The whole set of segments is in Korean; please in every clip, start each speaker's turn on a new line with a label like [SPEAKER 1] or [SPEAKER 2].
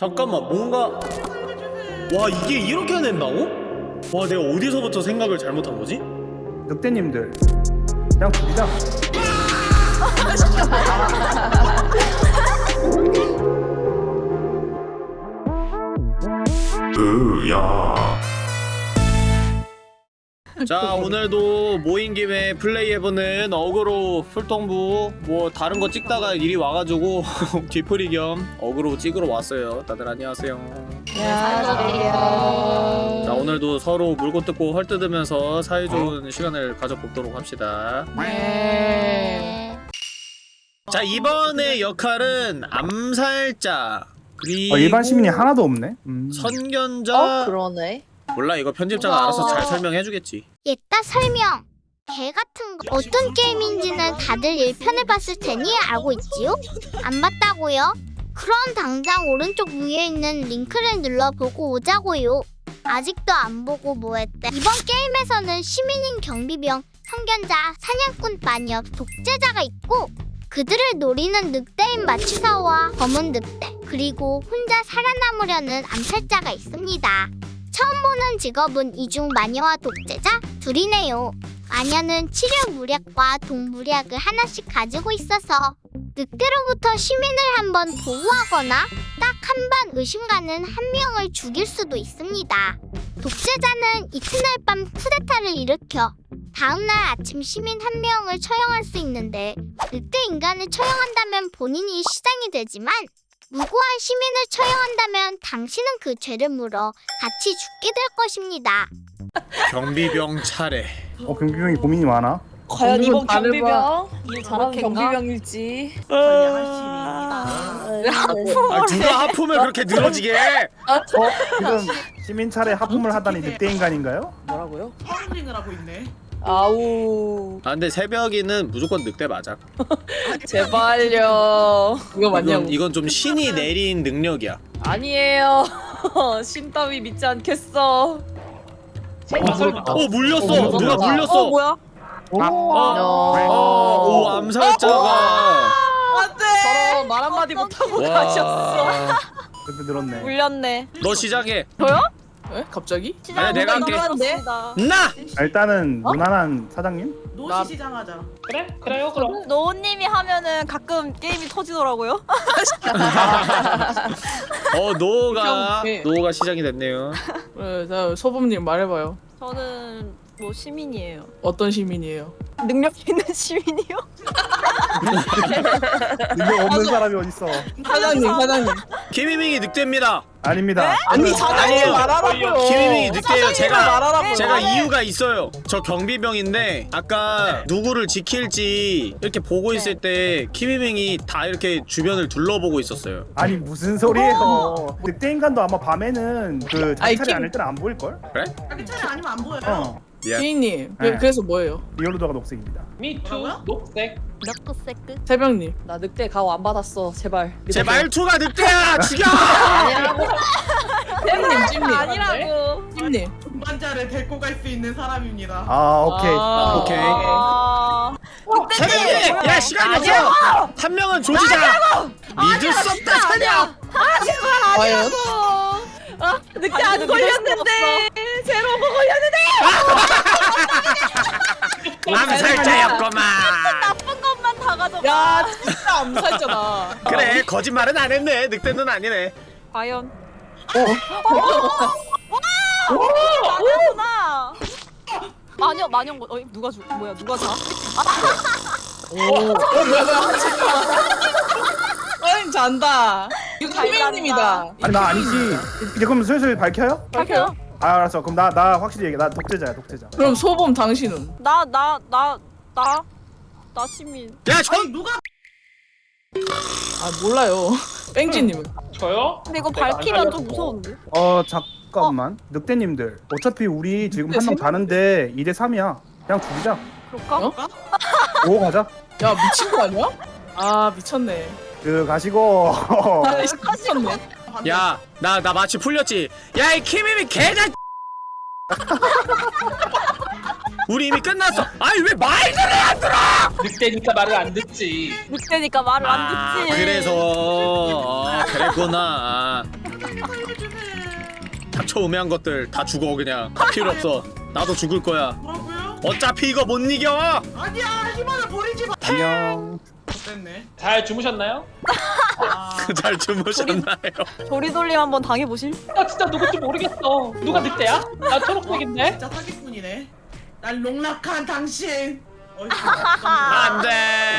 [SPEAKER 1] 잠깐만 뭔가 와 이게 이렇게 해낸다고? 와 내가 어디서부터 생각을 잘못한 거지?
[SPEAKER 2] 늑대님들 그냥 죽이자
[SPEAKER 1] 자 오늘도 모인 김에 플레이해보는 어그로 풀통부 뭐 다른 거 찍다가 일이 와가지고 뒤풀이 겸 어그로 찍으러 왔어요 다들 안녕하세요
[SPEAKER 3] 안녕하세요.
[SPEAKER 1] 자 오늘도 서로 물고 뜯고 헐뜯으면서 사이좋은 시간을 가져보도록 합시다
[SPEAKER 3] 네.
[SPEAKER 1] 자 이번의 역할은 암살자 그리고
[SPEAKER 2] 어, 일반 시민이 하나도 없네 음.
[SPEAKER 1] 선견자
[SPEAKER 3] 어 그러네.
[SPEAKER 1] 몰라 이거 편집자가 알아서 잘 설명해주겠지
[SPEAKER 4] 옛다 설명. 개 같은 거 어떤 게임인지는 다들 1편을 봤을 테니 알고 있지요? 안 봤다고요? 그럼 당장 오른쪽 위에 있는 링크를 눌러보고 오자고요. 아직도 안 보고 뭐했대? 이번 게임에서는 시민인 경비병, 성견자, 사냥꾼 마녀, 독재자가 있고 그들을 노리는 늑대인 마취사와 검은 늑대 그리고 혼자 살아남으려는 암살자가 있습니다. 처음 보는 직업은 이중 마녀와 독재자 둘이네요. 마녀는 치료 무략과 동무략을 하나씩 가지고 있어서 늑대로부터 시민을 한번 보호하거나 딱 한 번 의심 가는 한 명을 죽일 수도 있습니다. 독재자는 이튿날 밤 쿠데타를 일으켜 다음날 아침 시민 한 명을 처형할 수 있는데 늑대 인간을 처형한다면 본인이 시장이 되지만 무고한 시민을 처형한다면 당신은 그 죄를 물어 같이 죽게 될 것입니다.
[SPEAKER 1] 경비병 차례
[SPEAKER 2] 어 경비병이 고민이 많아
[SPEAKER 5] 과연 이번 경비병 이
[SPEAKER 3] 그렇겠나?
[SPEAKER 5] 경비병일지
[SPEAKER 1] 아 누가 하품을 그렇게 늘어지게 해?
[SPEAKER 2] 어? 지금 시민 차례 하품을 하다니 늑대 인간인가요?
[SPEAKER 5] 뭐라고요?
[SPEAKER 6] 파운딩을 하고 있네.
[SPEAKER 5] 아우.
[SPEAKER 1] 아 근데 새벽이는 무조건 늑대 맞아.
[SPEAKER 5] 제발요. 이거 맞냐고.
[SPEAKER 1] 이건, 이건 좀 신이 내린 능력이야.
[SPEAKER 5] 아니에요. 신 따위 믿지 않겠어.
[SPEAKER 1] 어 물렸어. 누가 물렸어?
[SPEAKER 5] 어 뭐야?
[SPEAKER 2] 오,
[SPEAKER 1] 어, 오 암살자가.
[SPEAKER 5] 저런 말 한마디 못하고 가셨어.
[SPEAKER 2] 늘었네.
[SPEAKER 5] 물렸네.
[SPEAKER 1] 너 시작해
[SPEAKER 5] 에? 갑자기?
[SPEAKER 1] 아니야 내가 할게 나!
[SPEAKER 2] 아, 일단은 무난한 사장님
[SPEAKER 6] 노시
[SPEAKER 5] 나-
[SPEAKER 6] 시장하자.
[SPEAKER 7] 그래? 그래요 그럼
[SPEAKER 8] 노우님이 하면은 가끔 게임이 터지더라고요.
[SPEAKER 1] 어 노가
[SPEAKER 5] 형, 네.
[SPEAKER 1] 노가 시작이 됐네요
[SPEAKER 9] 네, 자, 소범님 말해봐요.
[SPEAKER 8] 저는 뭐 시민이에요.
[SPEAKER 9] 어떤 시민이에요?
[SPEAKER 8] 능력 있는 시민이요?
[SPEAKER 2] 능력 없는 사람이 어딨어
[SPEAKER 9] 사장님, 사장님.
[SPEAKER 1] 김희민이 늑대입니다
[SPEAKER 2] 아닙니다
[SPEAKER 9] 아니, 사장님
[SPEAKER 1] 아니에요.
[SPEAKER 9] 말하라고요.
[SPEAKER 1] 김희민이 늑대예요 제가
[SPEAKER 9] 말하라고요.
[SPEAKER 1] 제가 이유가 있어요. 저 경비병인데 아까 누구를 지킬지 이렇게 보고 있을 때 키미밍이 다 이렇게 주변을 둘러보고 있었어요.
[SPEAKER 2] 아니 무슨 소리예요 늑대 인간도 아마 밤에는 그
[SPEAKER 9] kim-
[SPEAKER 2] 아닐 때는 안 보일걸?
[SPEAKER 6] 자기 차례 아니면 안 보여요.
[SPEAKER 2] 어
[SPEAKER 1] 미안.
[SPEAKER 9] 피인님,
[SPEAKER 2] 네.
[SPEAKER 9] 그, 그래서 뭐예요?
[SPEAKER 2] 리오르도가 녹색입니다
[SPEAKER 7] 미투
[SPEAKER 6] 뭐라고요?
[SPEAKER 7] 녹색?
[SPEAKER 9] 새벽님.
[SPEAKER 5] 나 늑대 가오 안 받았어 제발
[SPEAKER 1] 제 말투가 늑대야 죽여!
[SPEAKER 9] 찜님, 찜님.
[SPEAKER 8] 아니라고.
[SPEAKER 9] 찜님.
[SPEAKER 6] 동반자를 데리고 갈 수 있는 사람입니다.
[SPEAKER 2] 아 오케이
[SPEAKER 9] 아,
[SPEAKER 1] 오케이.
[SPEAKER 8] 아,
[SPEAKER 1] 새벽이! 야 시간이 없어! 한 명은 조지자! 믿을 수 없다 사냥!
[SPEAKER 9] 과 연?
[SPEAKER 5] 늑대 안 걸렸는데 제로고 걸렸는데
[SPEAKER 1] 암살자였구만!
[SPEAKER 8] 나쁜 것만 다 가져가.
[SPEAKER 9] 야, 진짜 암살자다.
[SPEAKER 1] 그래 거짓말은 안 했네 늑대는 아니네
[SPEAKER 8] 과연.
[SPEAKER 9] 어?
[SPEAKER 8] 마녀구나. 마녀 마녀 뭐 어이 누가 죽 뭐야 누가 자?
[SPEAKER 9] 어인 잔다. 피민님이다.
[SPEAKER 2] 아니 나 아니지 이제 그럼 슬슬 밝혀요?
[SPEAKER 9] 밝혀요?
[SPEAKER 2] 아 알았어 그럼 나 나 확실히 얘기해 나 독재자야 독재자
[SPEAKER 9] 그럼 소범 당신은?
[SPEAKER 8] 나 나 나 나 나 시민.
[SPEAKER 1] 야
[SPEAKER 6] 아니
[SPEAKER 1] 전!
[SPEAKER 6] 누가
[SPEAKER 9] 아 몰라요. 뺑지 님은?
[SPEAKER 7] 저요?
[SPEAKER 8] 근데 이거 밝히면 좀. 무서운데?
[SPEAKER 2] 어 잠깐만 늑대 님들 어차피 우리 지금 한명 다는데 2대 3이야 그냥 죽이자
[SPEAKER 8] 그럴까?
[SPEAKER 9] 어?
[SPEAKER 2] 5 가자
[SPEAKER 9] 야 미친 거 아니야? 아 미쳤네.
[SPEAKER 2] 그 가시고
[SPEAKER 9] 아, 미쳤네.
[SPEAKER 1] 야 나 나 마치 풀렸지 야 이 키미미 개자 우리 이미 끝났어 아니 왜 말들을 안 들어
[SPEAKER 7] 늑대니까 말을 안 듣지
[SPEAKER 8] 늑대니까 말을 안 듣지.
[SPEAKER 1] 그래서 어, 그랬구나 닥쳐 우매한 것들 다 죽어 그냥 다 필요 없어 나도 죽을 거야
[SPEAKER 6] 뭐라고요?
[SPEAKER 1] 어차피 이거 못 이겨
[SPEAKER 6] 아니야 희망을 버리지 마.
[SPEAKER 2] 안녕.
[SPEAKER 6] 됐네.
[SPEAKER 7] 잘 주무셨나요?
[SPEAKER 6] 아,
[SPEAKER 1] 잘 주무셨나요?
[SPEAKER 8] 조리돌림 한번 당해보실?
[SPEAKER 7] 나 진짜 누군지 모르겠어. 누가 늑대야? 나 초록색인데.
[SPEAKER 6] 진짜 사기꾼이네. 날 농락한 당신.
[SPEAKER 1] 안돼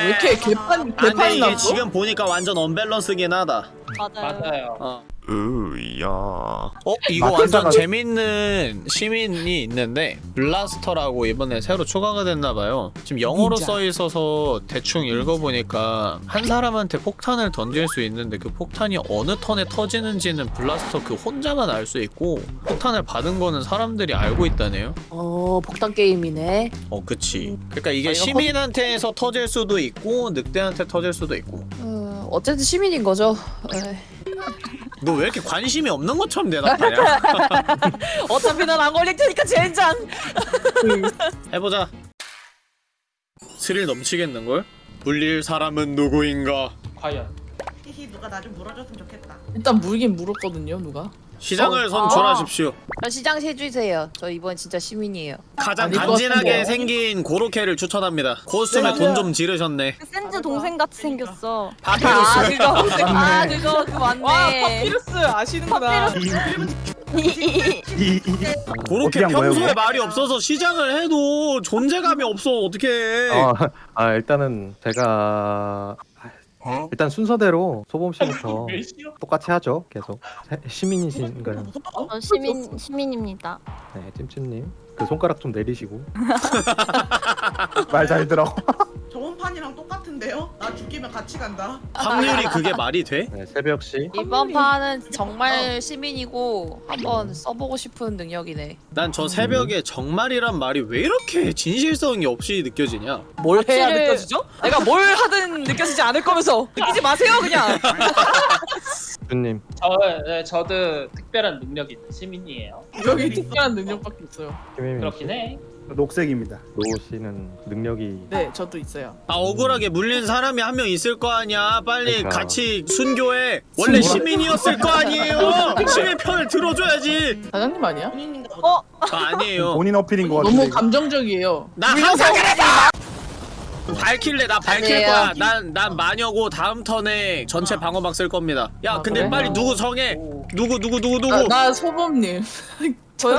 [SPEAKER 9] 왜 이렇게 개판
[SPEAKER 1] 안돼
[SPEAKER 9] 개판이
[SPEAKER 1] 이게
[SPEAKER 9] 났어?
[SPEAKER 1] 지금 보니까 완전 언밸런스긴 하다
[SPEAKER 8] 맞아요.
[SPEAKER 7] 맞아요.
[SPEAKER 1] 어. 으야. 어 이거 완전 재밌는 시민이 있는데 블라스터라고 이번에 새로 추가가 됐나봐요. 지금 영어로. 써 있어서 대충 읽어보니까 한 사람한테 폭탄을 던질 수 있는데 그 폭탄이 어느 턴에 터지는지는 블라스터 그 혼자만 알 수 있고 폭탄을 받은 거는 사람들이 알고 있다네요.
[SPEAKER 3] 어 복당 게임이네.
[SPEAKER 1] 어 그치. 그러니까 이게
[SPEAKER 3] 아,
[SPEAKER 1] 시민한테서 터질 수도 있고 늑대한테 터질 수도 있고.
[SPEAKER 3] 어, 어쨌든 시민인 거죠.
[SPEAKER 1] 너 왜 이렇게 관심이 없는 것처럼 대답하냐?
[SPEAKER 8] 어차피 난 안 걸릴 테니까 젠장.
[SPEAKER 1] 해보자. 스릴 넘치겠는걸? 물릴 사람은 누구인가?
[SPEAKER 7] 과연.
[SPEAKER 6] 히히 누가 나 좀 물어줬으면 좋겠다.
[SPEAKER 9] 일단 물긴 물었거든요 누가?
[SPEAKER 1] 시장을
[SPEAKER 3] 어,
[SPEAKER 1] 선출하십시오.
[SPEAKER 3] 저 시장 세주세요. 저 이번 진짜 시민이에요.
[SPEAKER 1] 가장
[SPEAKER 9] 것
[SPEAKER 1] 간지나게? 생긴 고로케를 추천합니다. 코스튬에 돈 좀 지르셨네.
[SPEAKER 8] 센즈 동생 같이 생겼어. 아
[SPEAKER 1] 파피루스.
[SPEAKER 8] 그거 아 그거
[SPEAKER 9] 그와
[SPEAKER 8] 맞네.
[SPEAKER 9] 파피루스 아시는구나.
[SPEAKER 1] 고로케
[SPEAKER 2] 어떻게
[SPEAKER 1] 평소에? 말이 없어서 시장을 해도 존재감이 없어. 어떡해.
[SPEAKER 10] 아, 아 일단은 제가 일단 순서대로 소범 씨부터? 똑같이 하죠. 계속 세- 시민이신가요?
[SPEAKER 8] 저 시민 시민입니다.
[SPEAKER 10] 네, 찜찜님 그 손가락 좀 내리시고
[SPEAKER 2] 말 잘 들어.
[SPEAKER 6] 죽이면 같이 간다.
[SPEAKER 1] 확률이 그게 말이 돼?
[SPEAKER 10] 네, 새벽 씨
[SPEAKER 3] 이번 판은 정말 시민이고 한번 써보고 싶은 능력이네.
[SPEAKER 1] 난 저 새벽에 정말이란 말이 왜 이렇게 진실성이 없이 느껴지냐?
[SPEAKER 9] 뭘 해야
[SPEAKER 8] 확실히-
[SPEAKER 9] 느껴지죠? 내가 뭘 하든 느껴지지 않을 거면서 느끼지 마세요 그냥.
[SPEAKER 10] 주님
[SPEAKER 7] 저 네, 저도 특별한 능력이 있는 시민이에요.
[SPEAKER 9] 여기 특별한 능력밖에 있어요.
[SPEAKER 10] 김혜민
[SPEAKER 7] 그렇긴
[SPEAKER 10] 씨
[SPEAKER 7] 해.
[SPEAKER 2] 녹색입니다.
[SPEAKER 10] 노우 씨는 능력이
[SPEAKER 9] 네 저도 있어요.
[SPEAKER 1] 아 억울하게 물린 사람이 한 명 있을 거 아니야. 빨리
[SPEAKER 10] 그러니까.
[SPEAKER 1] 같이 순교해. 원래
[SPEAKER 9] 순교?
[SPEAKER 1] 시민이었을 거 아니에요. 시민 편을 들어줘야지.
[SPEAKER 9] 사장님 아니야?
[SPEAKER 6] 보다.
[SPEAKER 1] 아, 아니에요.
[SPEAKER 2] 본인 어필인 것 같은데.
[SPEAKER 9] 너무
[SPEAKER 2] 이거.
[SPEAKER 9] 감정적이에요.
[SPEAKER 1] 나 항상 그랬어. 밝힐래 나 밝힐
[SPEAKER 3] 아니에요.
[SPEAKER 1] 거야. 난 난 마녀고 다음 턴에 전체 방어막 쓸 겁니다. 야
[SPEAKER 9] 아,
[SPEAKER 1] 근데
[SPEAKER 9] 그래?
[SPEAKER 1] 빨리 누구 정해.
[SPEAKER 7] 오.
[SPEAKER 1] 누구 누구 누구
[SPEAKER 9] 나,
[SPEAKER 1] 누구.
[SPEAKER 9] 나 소범님.
[SPEAKER 8] 저요?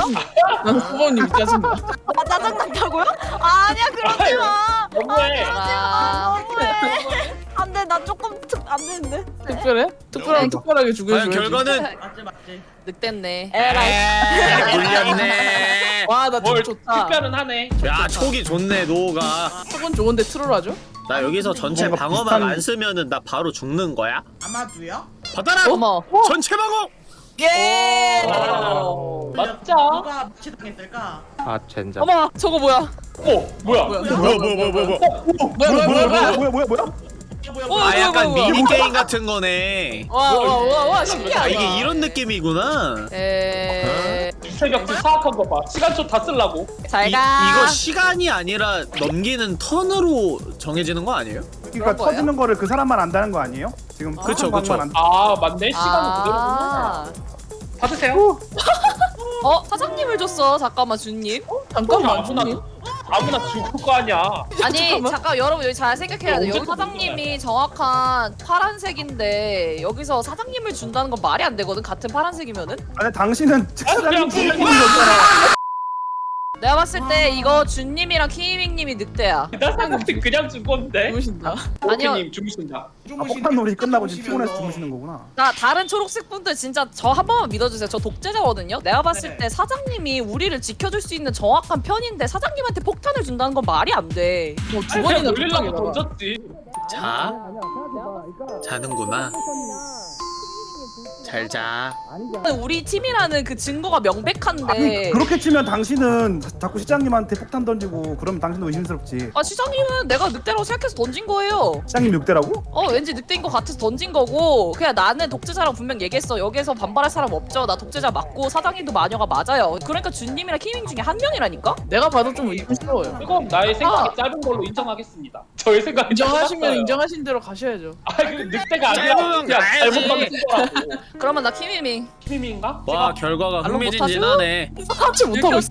[SPEAKER 9] 난 소범님 짜증나.
[SPEAKER 8] 아 짜증 난다고요? 아니야 그러지 마.
[SPEAKER 7] 너무해.
[SPEAKER 3] 아,
[SPEAKER 8] 너무해. 안돼 나 조금 특 안 되는데.
[SPEAKER 9] 특별해? 특별하면 특별하게
[SPEAKER 1] 과연
[SPEAKER 9] 죽여줘야지.
[SPEAKER 1] 결과는
[SPEAKER 6] 맞지 맞지.
[SPEAKER 3] 늑대네.
[SPEAKER 1] 에이 물렸네.
[SPEAKER 9] 와나
[SPEAKER 7] 뭘
[SPEAKER 9] 좋다.
[SPEAKER 7] 특별은 하네.
[SPEAKER 1] 야 촉이 좋네 노가.
[SPEAKER 9] 소범 좋은데 트롤 하죠?
[SPEAKER 1] 나 여기서 전체
[SPEAKER 2] 뭔가
[SPEAKER 1] 방어막
[SPEAKER 2] 비슷한-
[SPEAKER 1] 안 쓰면은 나 바로 죽는 거야?
[SPEAKER 6] 아마도요?
[SPEAKER 1] 받아라.
[SPEAKER 3] 어머.
[SPEAKER 1] 전체 방어.
[SPEAKER 9] 예.
[SPEAKER 7] 와, 맞죠?
[SPEAKER 6] 누가 무치당했을까?
[SPEAKER 10] 아 젠장
[SPEAKER 9] 어머 저거 뭐야?
[SPEAKER 7] 어 뭐야?
[SPEAKER 9] 뭐야?
[SPEAKER 1] 뭐야 뭐야 뭐야 뭐야. 뭐야.
[SPEAKER 9] 뭐야 뭐야 뭐야 뭐야?
[SPEAKER 2] 뭐야 뭐야 뭐야?
[SPEAKER 6] 뭐야
[SPEAKER 9] 어,
[SPEAKER 6] 뭐야?
[SPEAKER 1] 아
[SPEAKER 9] 뭐야,
[SPEAKER 1] 약간. 미니 게임 같은 거네.
[SPEAKER 9] 와와와와
[SPEAKER 1] 아
[SPEAKER 9] 신기하다.
[SPEAKER 1] 이게 이런 느낌이구나.
[SPEAKER 3] 에.
[SPEAKER 7] 새벽 사악한 거 봐. 시간 좀다 쓰려고.
[SPEAKER 3] 잘
[SPEAKER 1] 이,
[SPEAKER 3] 가.
[SPEAKER 1] 이거 시간이 아니라 넘기는 턴으로 정해지는 거 아니에요?
[SPEAKER 2] 그러니까
[SPEAKER 3] 거예요?
[SPEAKER 2] 터지는 거를 그 사람만 안다는 거 아니에요? 지금
[SPEAKER 1] 그쵸, 그쵸.
[SPEAKER 2] 안-
[SPEAKER 7] 아 맞네. 시간은
[SPEAKER 3] 아.
[SPEAKER 7] 그대로구나. 받으세요.
[SPEAKER 3] 어 사장님을 줬어. 잠깐만 주님.
[SPEAKER 9] 잠깐만
[SPEAKER 7] 아무나
[SPEAKER 9] 주님.
[SPEAKER 7] 아무나 죽을 거 아니야.
[SPEAKER 3] 아니.
[SPEAKER 9] 잠깐
[SPEAKER 3] 여러분 여기 잘 생각해야 돼. 여기 사장님이 정확한 파란색인데 여기서 사장님을 준다는 건 말이 안 되거든. 같은 파란색이면은.
[SPEAKER 2] 아니 당신은
[SPEAKER 7] 그냥
[SPEAKER 2] 사장님
[SPEAKER 7] 그냥
[SPEAKER 3] 내가 봤을 때 이거 준님이랑 키밍님이 늑대야.
[SPEAKER 7] 나 생각해 그냥 죽었는데.
[SPEAKER 9] 주무신다.
[SPEAKER 3] 아니요.
[SPEAKER 7] 오케님 주무신다.
[SPEAKER 2] 아, 폭탄 놀이 끝나고 지금 피곤해서 주무시는 거구나.
[SPEAKER 3] 나 다른 초록색 분들 진짜 저 한 번만 믿어주세요. 저 독재자거든요. 내가 봤을
[SPEAKER 6] 네.
[SPEAKER 3] 때 사장님이 우리를 지켜줄 수 있는 정확한 편인데 사장님한테 폭탄을 준다는 건 말이 안 돼.
[SPEAKER 9] 뭐두
[SPEAKER 7] 그냥
[SPEAKER 9] 번이나
[SPEAKER 7] 놀리려고 던졌지.
[SPEAKER 1] 자 자는구나. 잘 자.
[SPEAKER 3] 우리 팀이라는 그 증거가 명백한데.
[SPEAKER 2] 아니 그렇게 치면 당신은 자- 자꾸 시장님한테 폭탄 던지고 그러면 당신도 의심스럽지.
[SPEAKER 3] 아 시장님은 내가 늑대라고 생각해서 던진 거예요.
[SPEAKER 2] 시장님 늑대라고?
[SPEAKER 3] 어 왠지 늑대인 것 같아서 던진 거고 그냥 나는 독재자라고 분명 얘기했어 여기에서 반발할 사람 없죠 나 독재자 맞고 사장님도 마녀가 맞아요 그러니까 준님이랑 키밍 중에 한 명이라니까
[SPEAKER 9] 내가 봐도 좀 의심스러워요.
[SPEAKER 7] 그건 나의 생각이
[SPEAKER 3] 아.
[SPEAKER 7] 짧은 걸로 인정하겠습니다. 저의 생각이
[SPEAKER 9] 인정하시면. 인정하신 대로 가셔야죠.
[SPEAKER 7] 아 그 늑대가 아니라 그냥. 잘못 던진 거라고.
[SPEAKER 3] 그러면 나 키미밍
[SPEAKER 7] 팀인가?
[SPEAKER 1] 와 결과가 흥미진진하네
[SPEAKER 9] 하지 못하고 있어.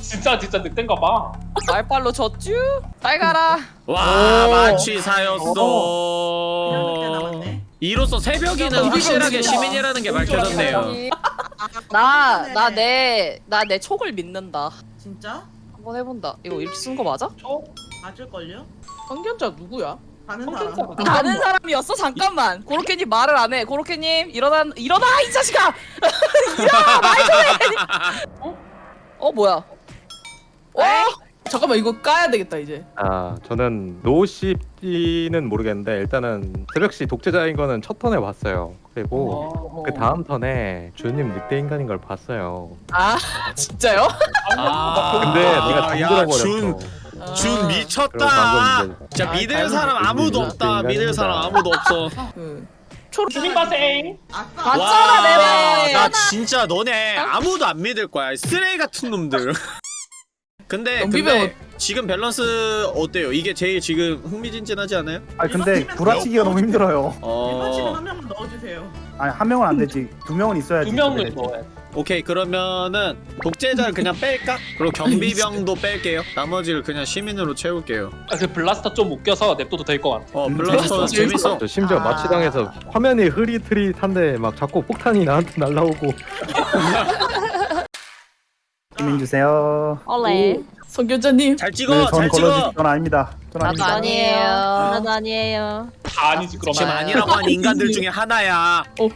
[SPEAKER 7] 진짜 진짜 늑대인가 봐.
[SPEAKER 3] 말빨로 졌쥬 잘 가라
[SPEAKER 1] 와
[SPEAKER 9] 오.
[SPEAKER 1] 마취사였어. 이로써 새벽이는 확실하게 시민이라는 게 밝혀졌네요
[SPEAKER 3] 나 나 내 나 내 촉을 믿는다
[SPEAKER 6] 진짜?
[SPEAKER 3] 한번 해본다 이거 이렇게 쓴 거 맞아?
[SPEAKER 6] 맞을걸요?
[SPEAKER 9] 성견자 누구야?
[SPEAKER 6] 가는
[SPEAKER 7] 콘텐츠가
[SPEAKER 6] 사람.
[SPEAKER 7] 나-
[SPEAKER 3] 다른 사람이었어? 잠깐만 고로케님 말을 안 해 고로케님 일어나 일어나 이 자식아 일어나 말 좀 해 어? 어 뭐야 어?
[SPEAKER 9] 잠깐만 이거 까야 되겠다 이제.
[SPEAKER 10] 아 저는 노씨는 모르겠는데 일단은 새벽시 독재자인 거는 첫 턴에 봤어요. 그리고
[SPEAKER 7] 어.
[SPEAKER 10] 그 다음 턴에 주님 늑대 인간인 걸 봤어요.
[SPEAKER 9] 아 진짜요?
[SPEAKER 1] 아
[SPEAKER 10] 근데 내가
[SPEAKER 1] 야,
[SPEAKER 10] 잠들어
[SPEAKER 1] 준,
[SPEAKER 10] 버렸어.
[SPEAKER 1] 준
[SPEAKER 10] 그리고
[SPEAKER 1] 미쳤다 진짜
[SPEAKER 9] 아,
[SPEAKER 1] 믿을. 사람 아무도 없다
[SPEAKER 10] 인간입니다.
[SPEAKER 1] 믿을 사람 아무도 없어
[SPEAKER 9] 그 초록
[SPEAKER 7] 주민과생.
[SPEAKER 6] 아싸.
[SPEAKER 3] 봤잖아 내 말.
[SPEAKER 1] 나 진짜 너네 아무도 안 믿을 거야 쓰레기 같은 놈들 근데 근데 지금 밸런스 어때요? 이게 제일 지금 흥미진진하지 않아요?
[SPEAKER 2] 아니 근데 구라치기가 너무 힘들어요.
[SPEAKER 6] 일반 치는 어한 명만 넣어주세요.
[SPEAKER 2] 아니 한 명은 안 되지. 두 명은 있어야지.
[SPEAKER 7] 두 명을 넣어야 돼.
[SPEAKER 1] 오케이 그러면은 독재자를 그냥 뺄까? 그리고 경비병도 뺄게요 나머지를 그냥 시민으로 채울게요
[SPEAKER 7] 아, 그 블라스터 좀 웃겨서 냅둬도 될 것 같아.
[SPEAKER 1] 어
[SPEAKER 2] 음,
[SPEAKER 1] 블라스터
[SPEAKER 9] 재밌어.
[SPEAKER 1] 재밌어
[SPEAKER 10] 저 심지어
[SPEAKER 6] 아.
[SPEAKER 10] 마취당해서 화면이 흐릿흐릿한데 막 자꾸 폭탄이 나한테 날라오고
[SPEAKER 2] 시민 주세요.
[SPEAKER 8] 올레.
[SPEAKER 9] 성견자님.
[SPEAKER 1] 잘 찍어
[SPEAKER 2] 네,
[SPEAKER 1] 전잘 찍어
[SPEAKER 2] 건 아닙니다. 전
[SPEAKER 3] 나도
[SPEAKER 2] 아닙니다.
[SPEAKER 3] 아니에요
[SPEAKER 8] 나도 아니에요.
[SPEAKER 7] 다 아니지 그러면.
[SPEAKER 1] 지금 아니라고 한 인간들 중에 하나야
[SPEAKER 9] 어.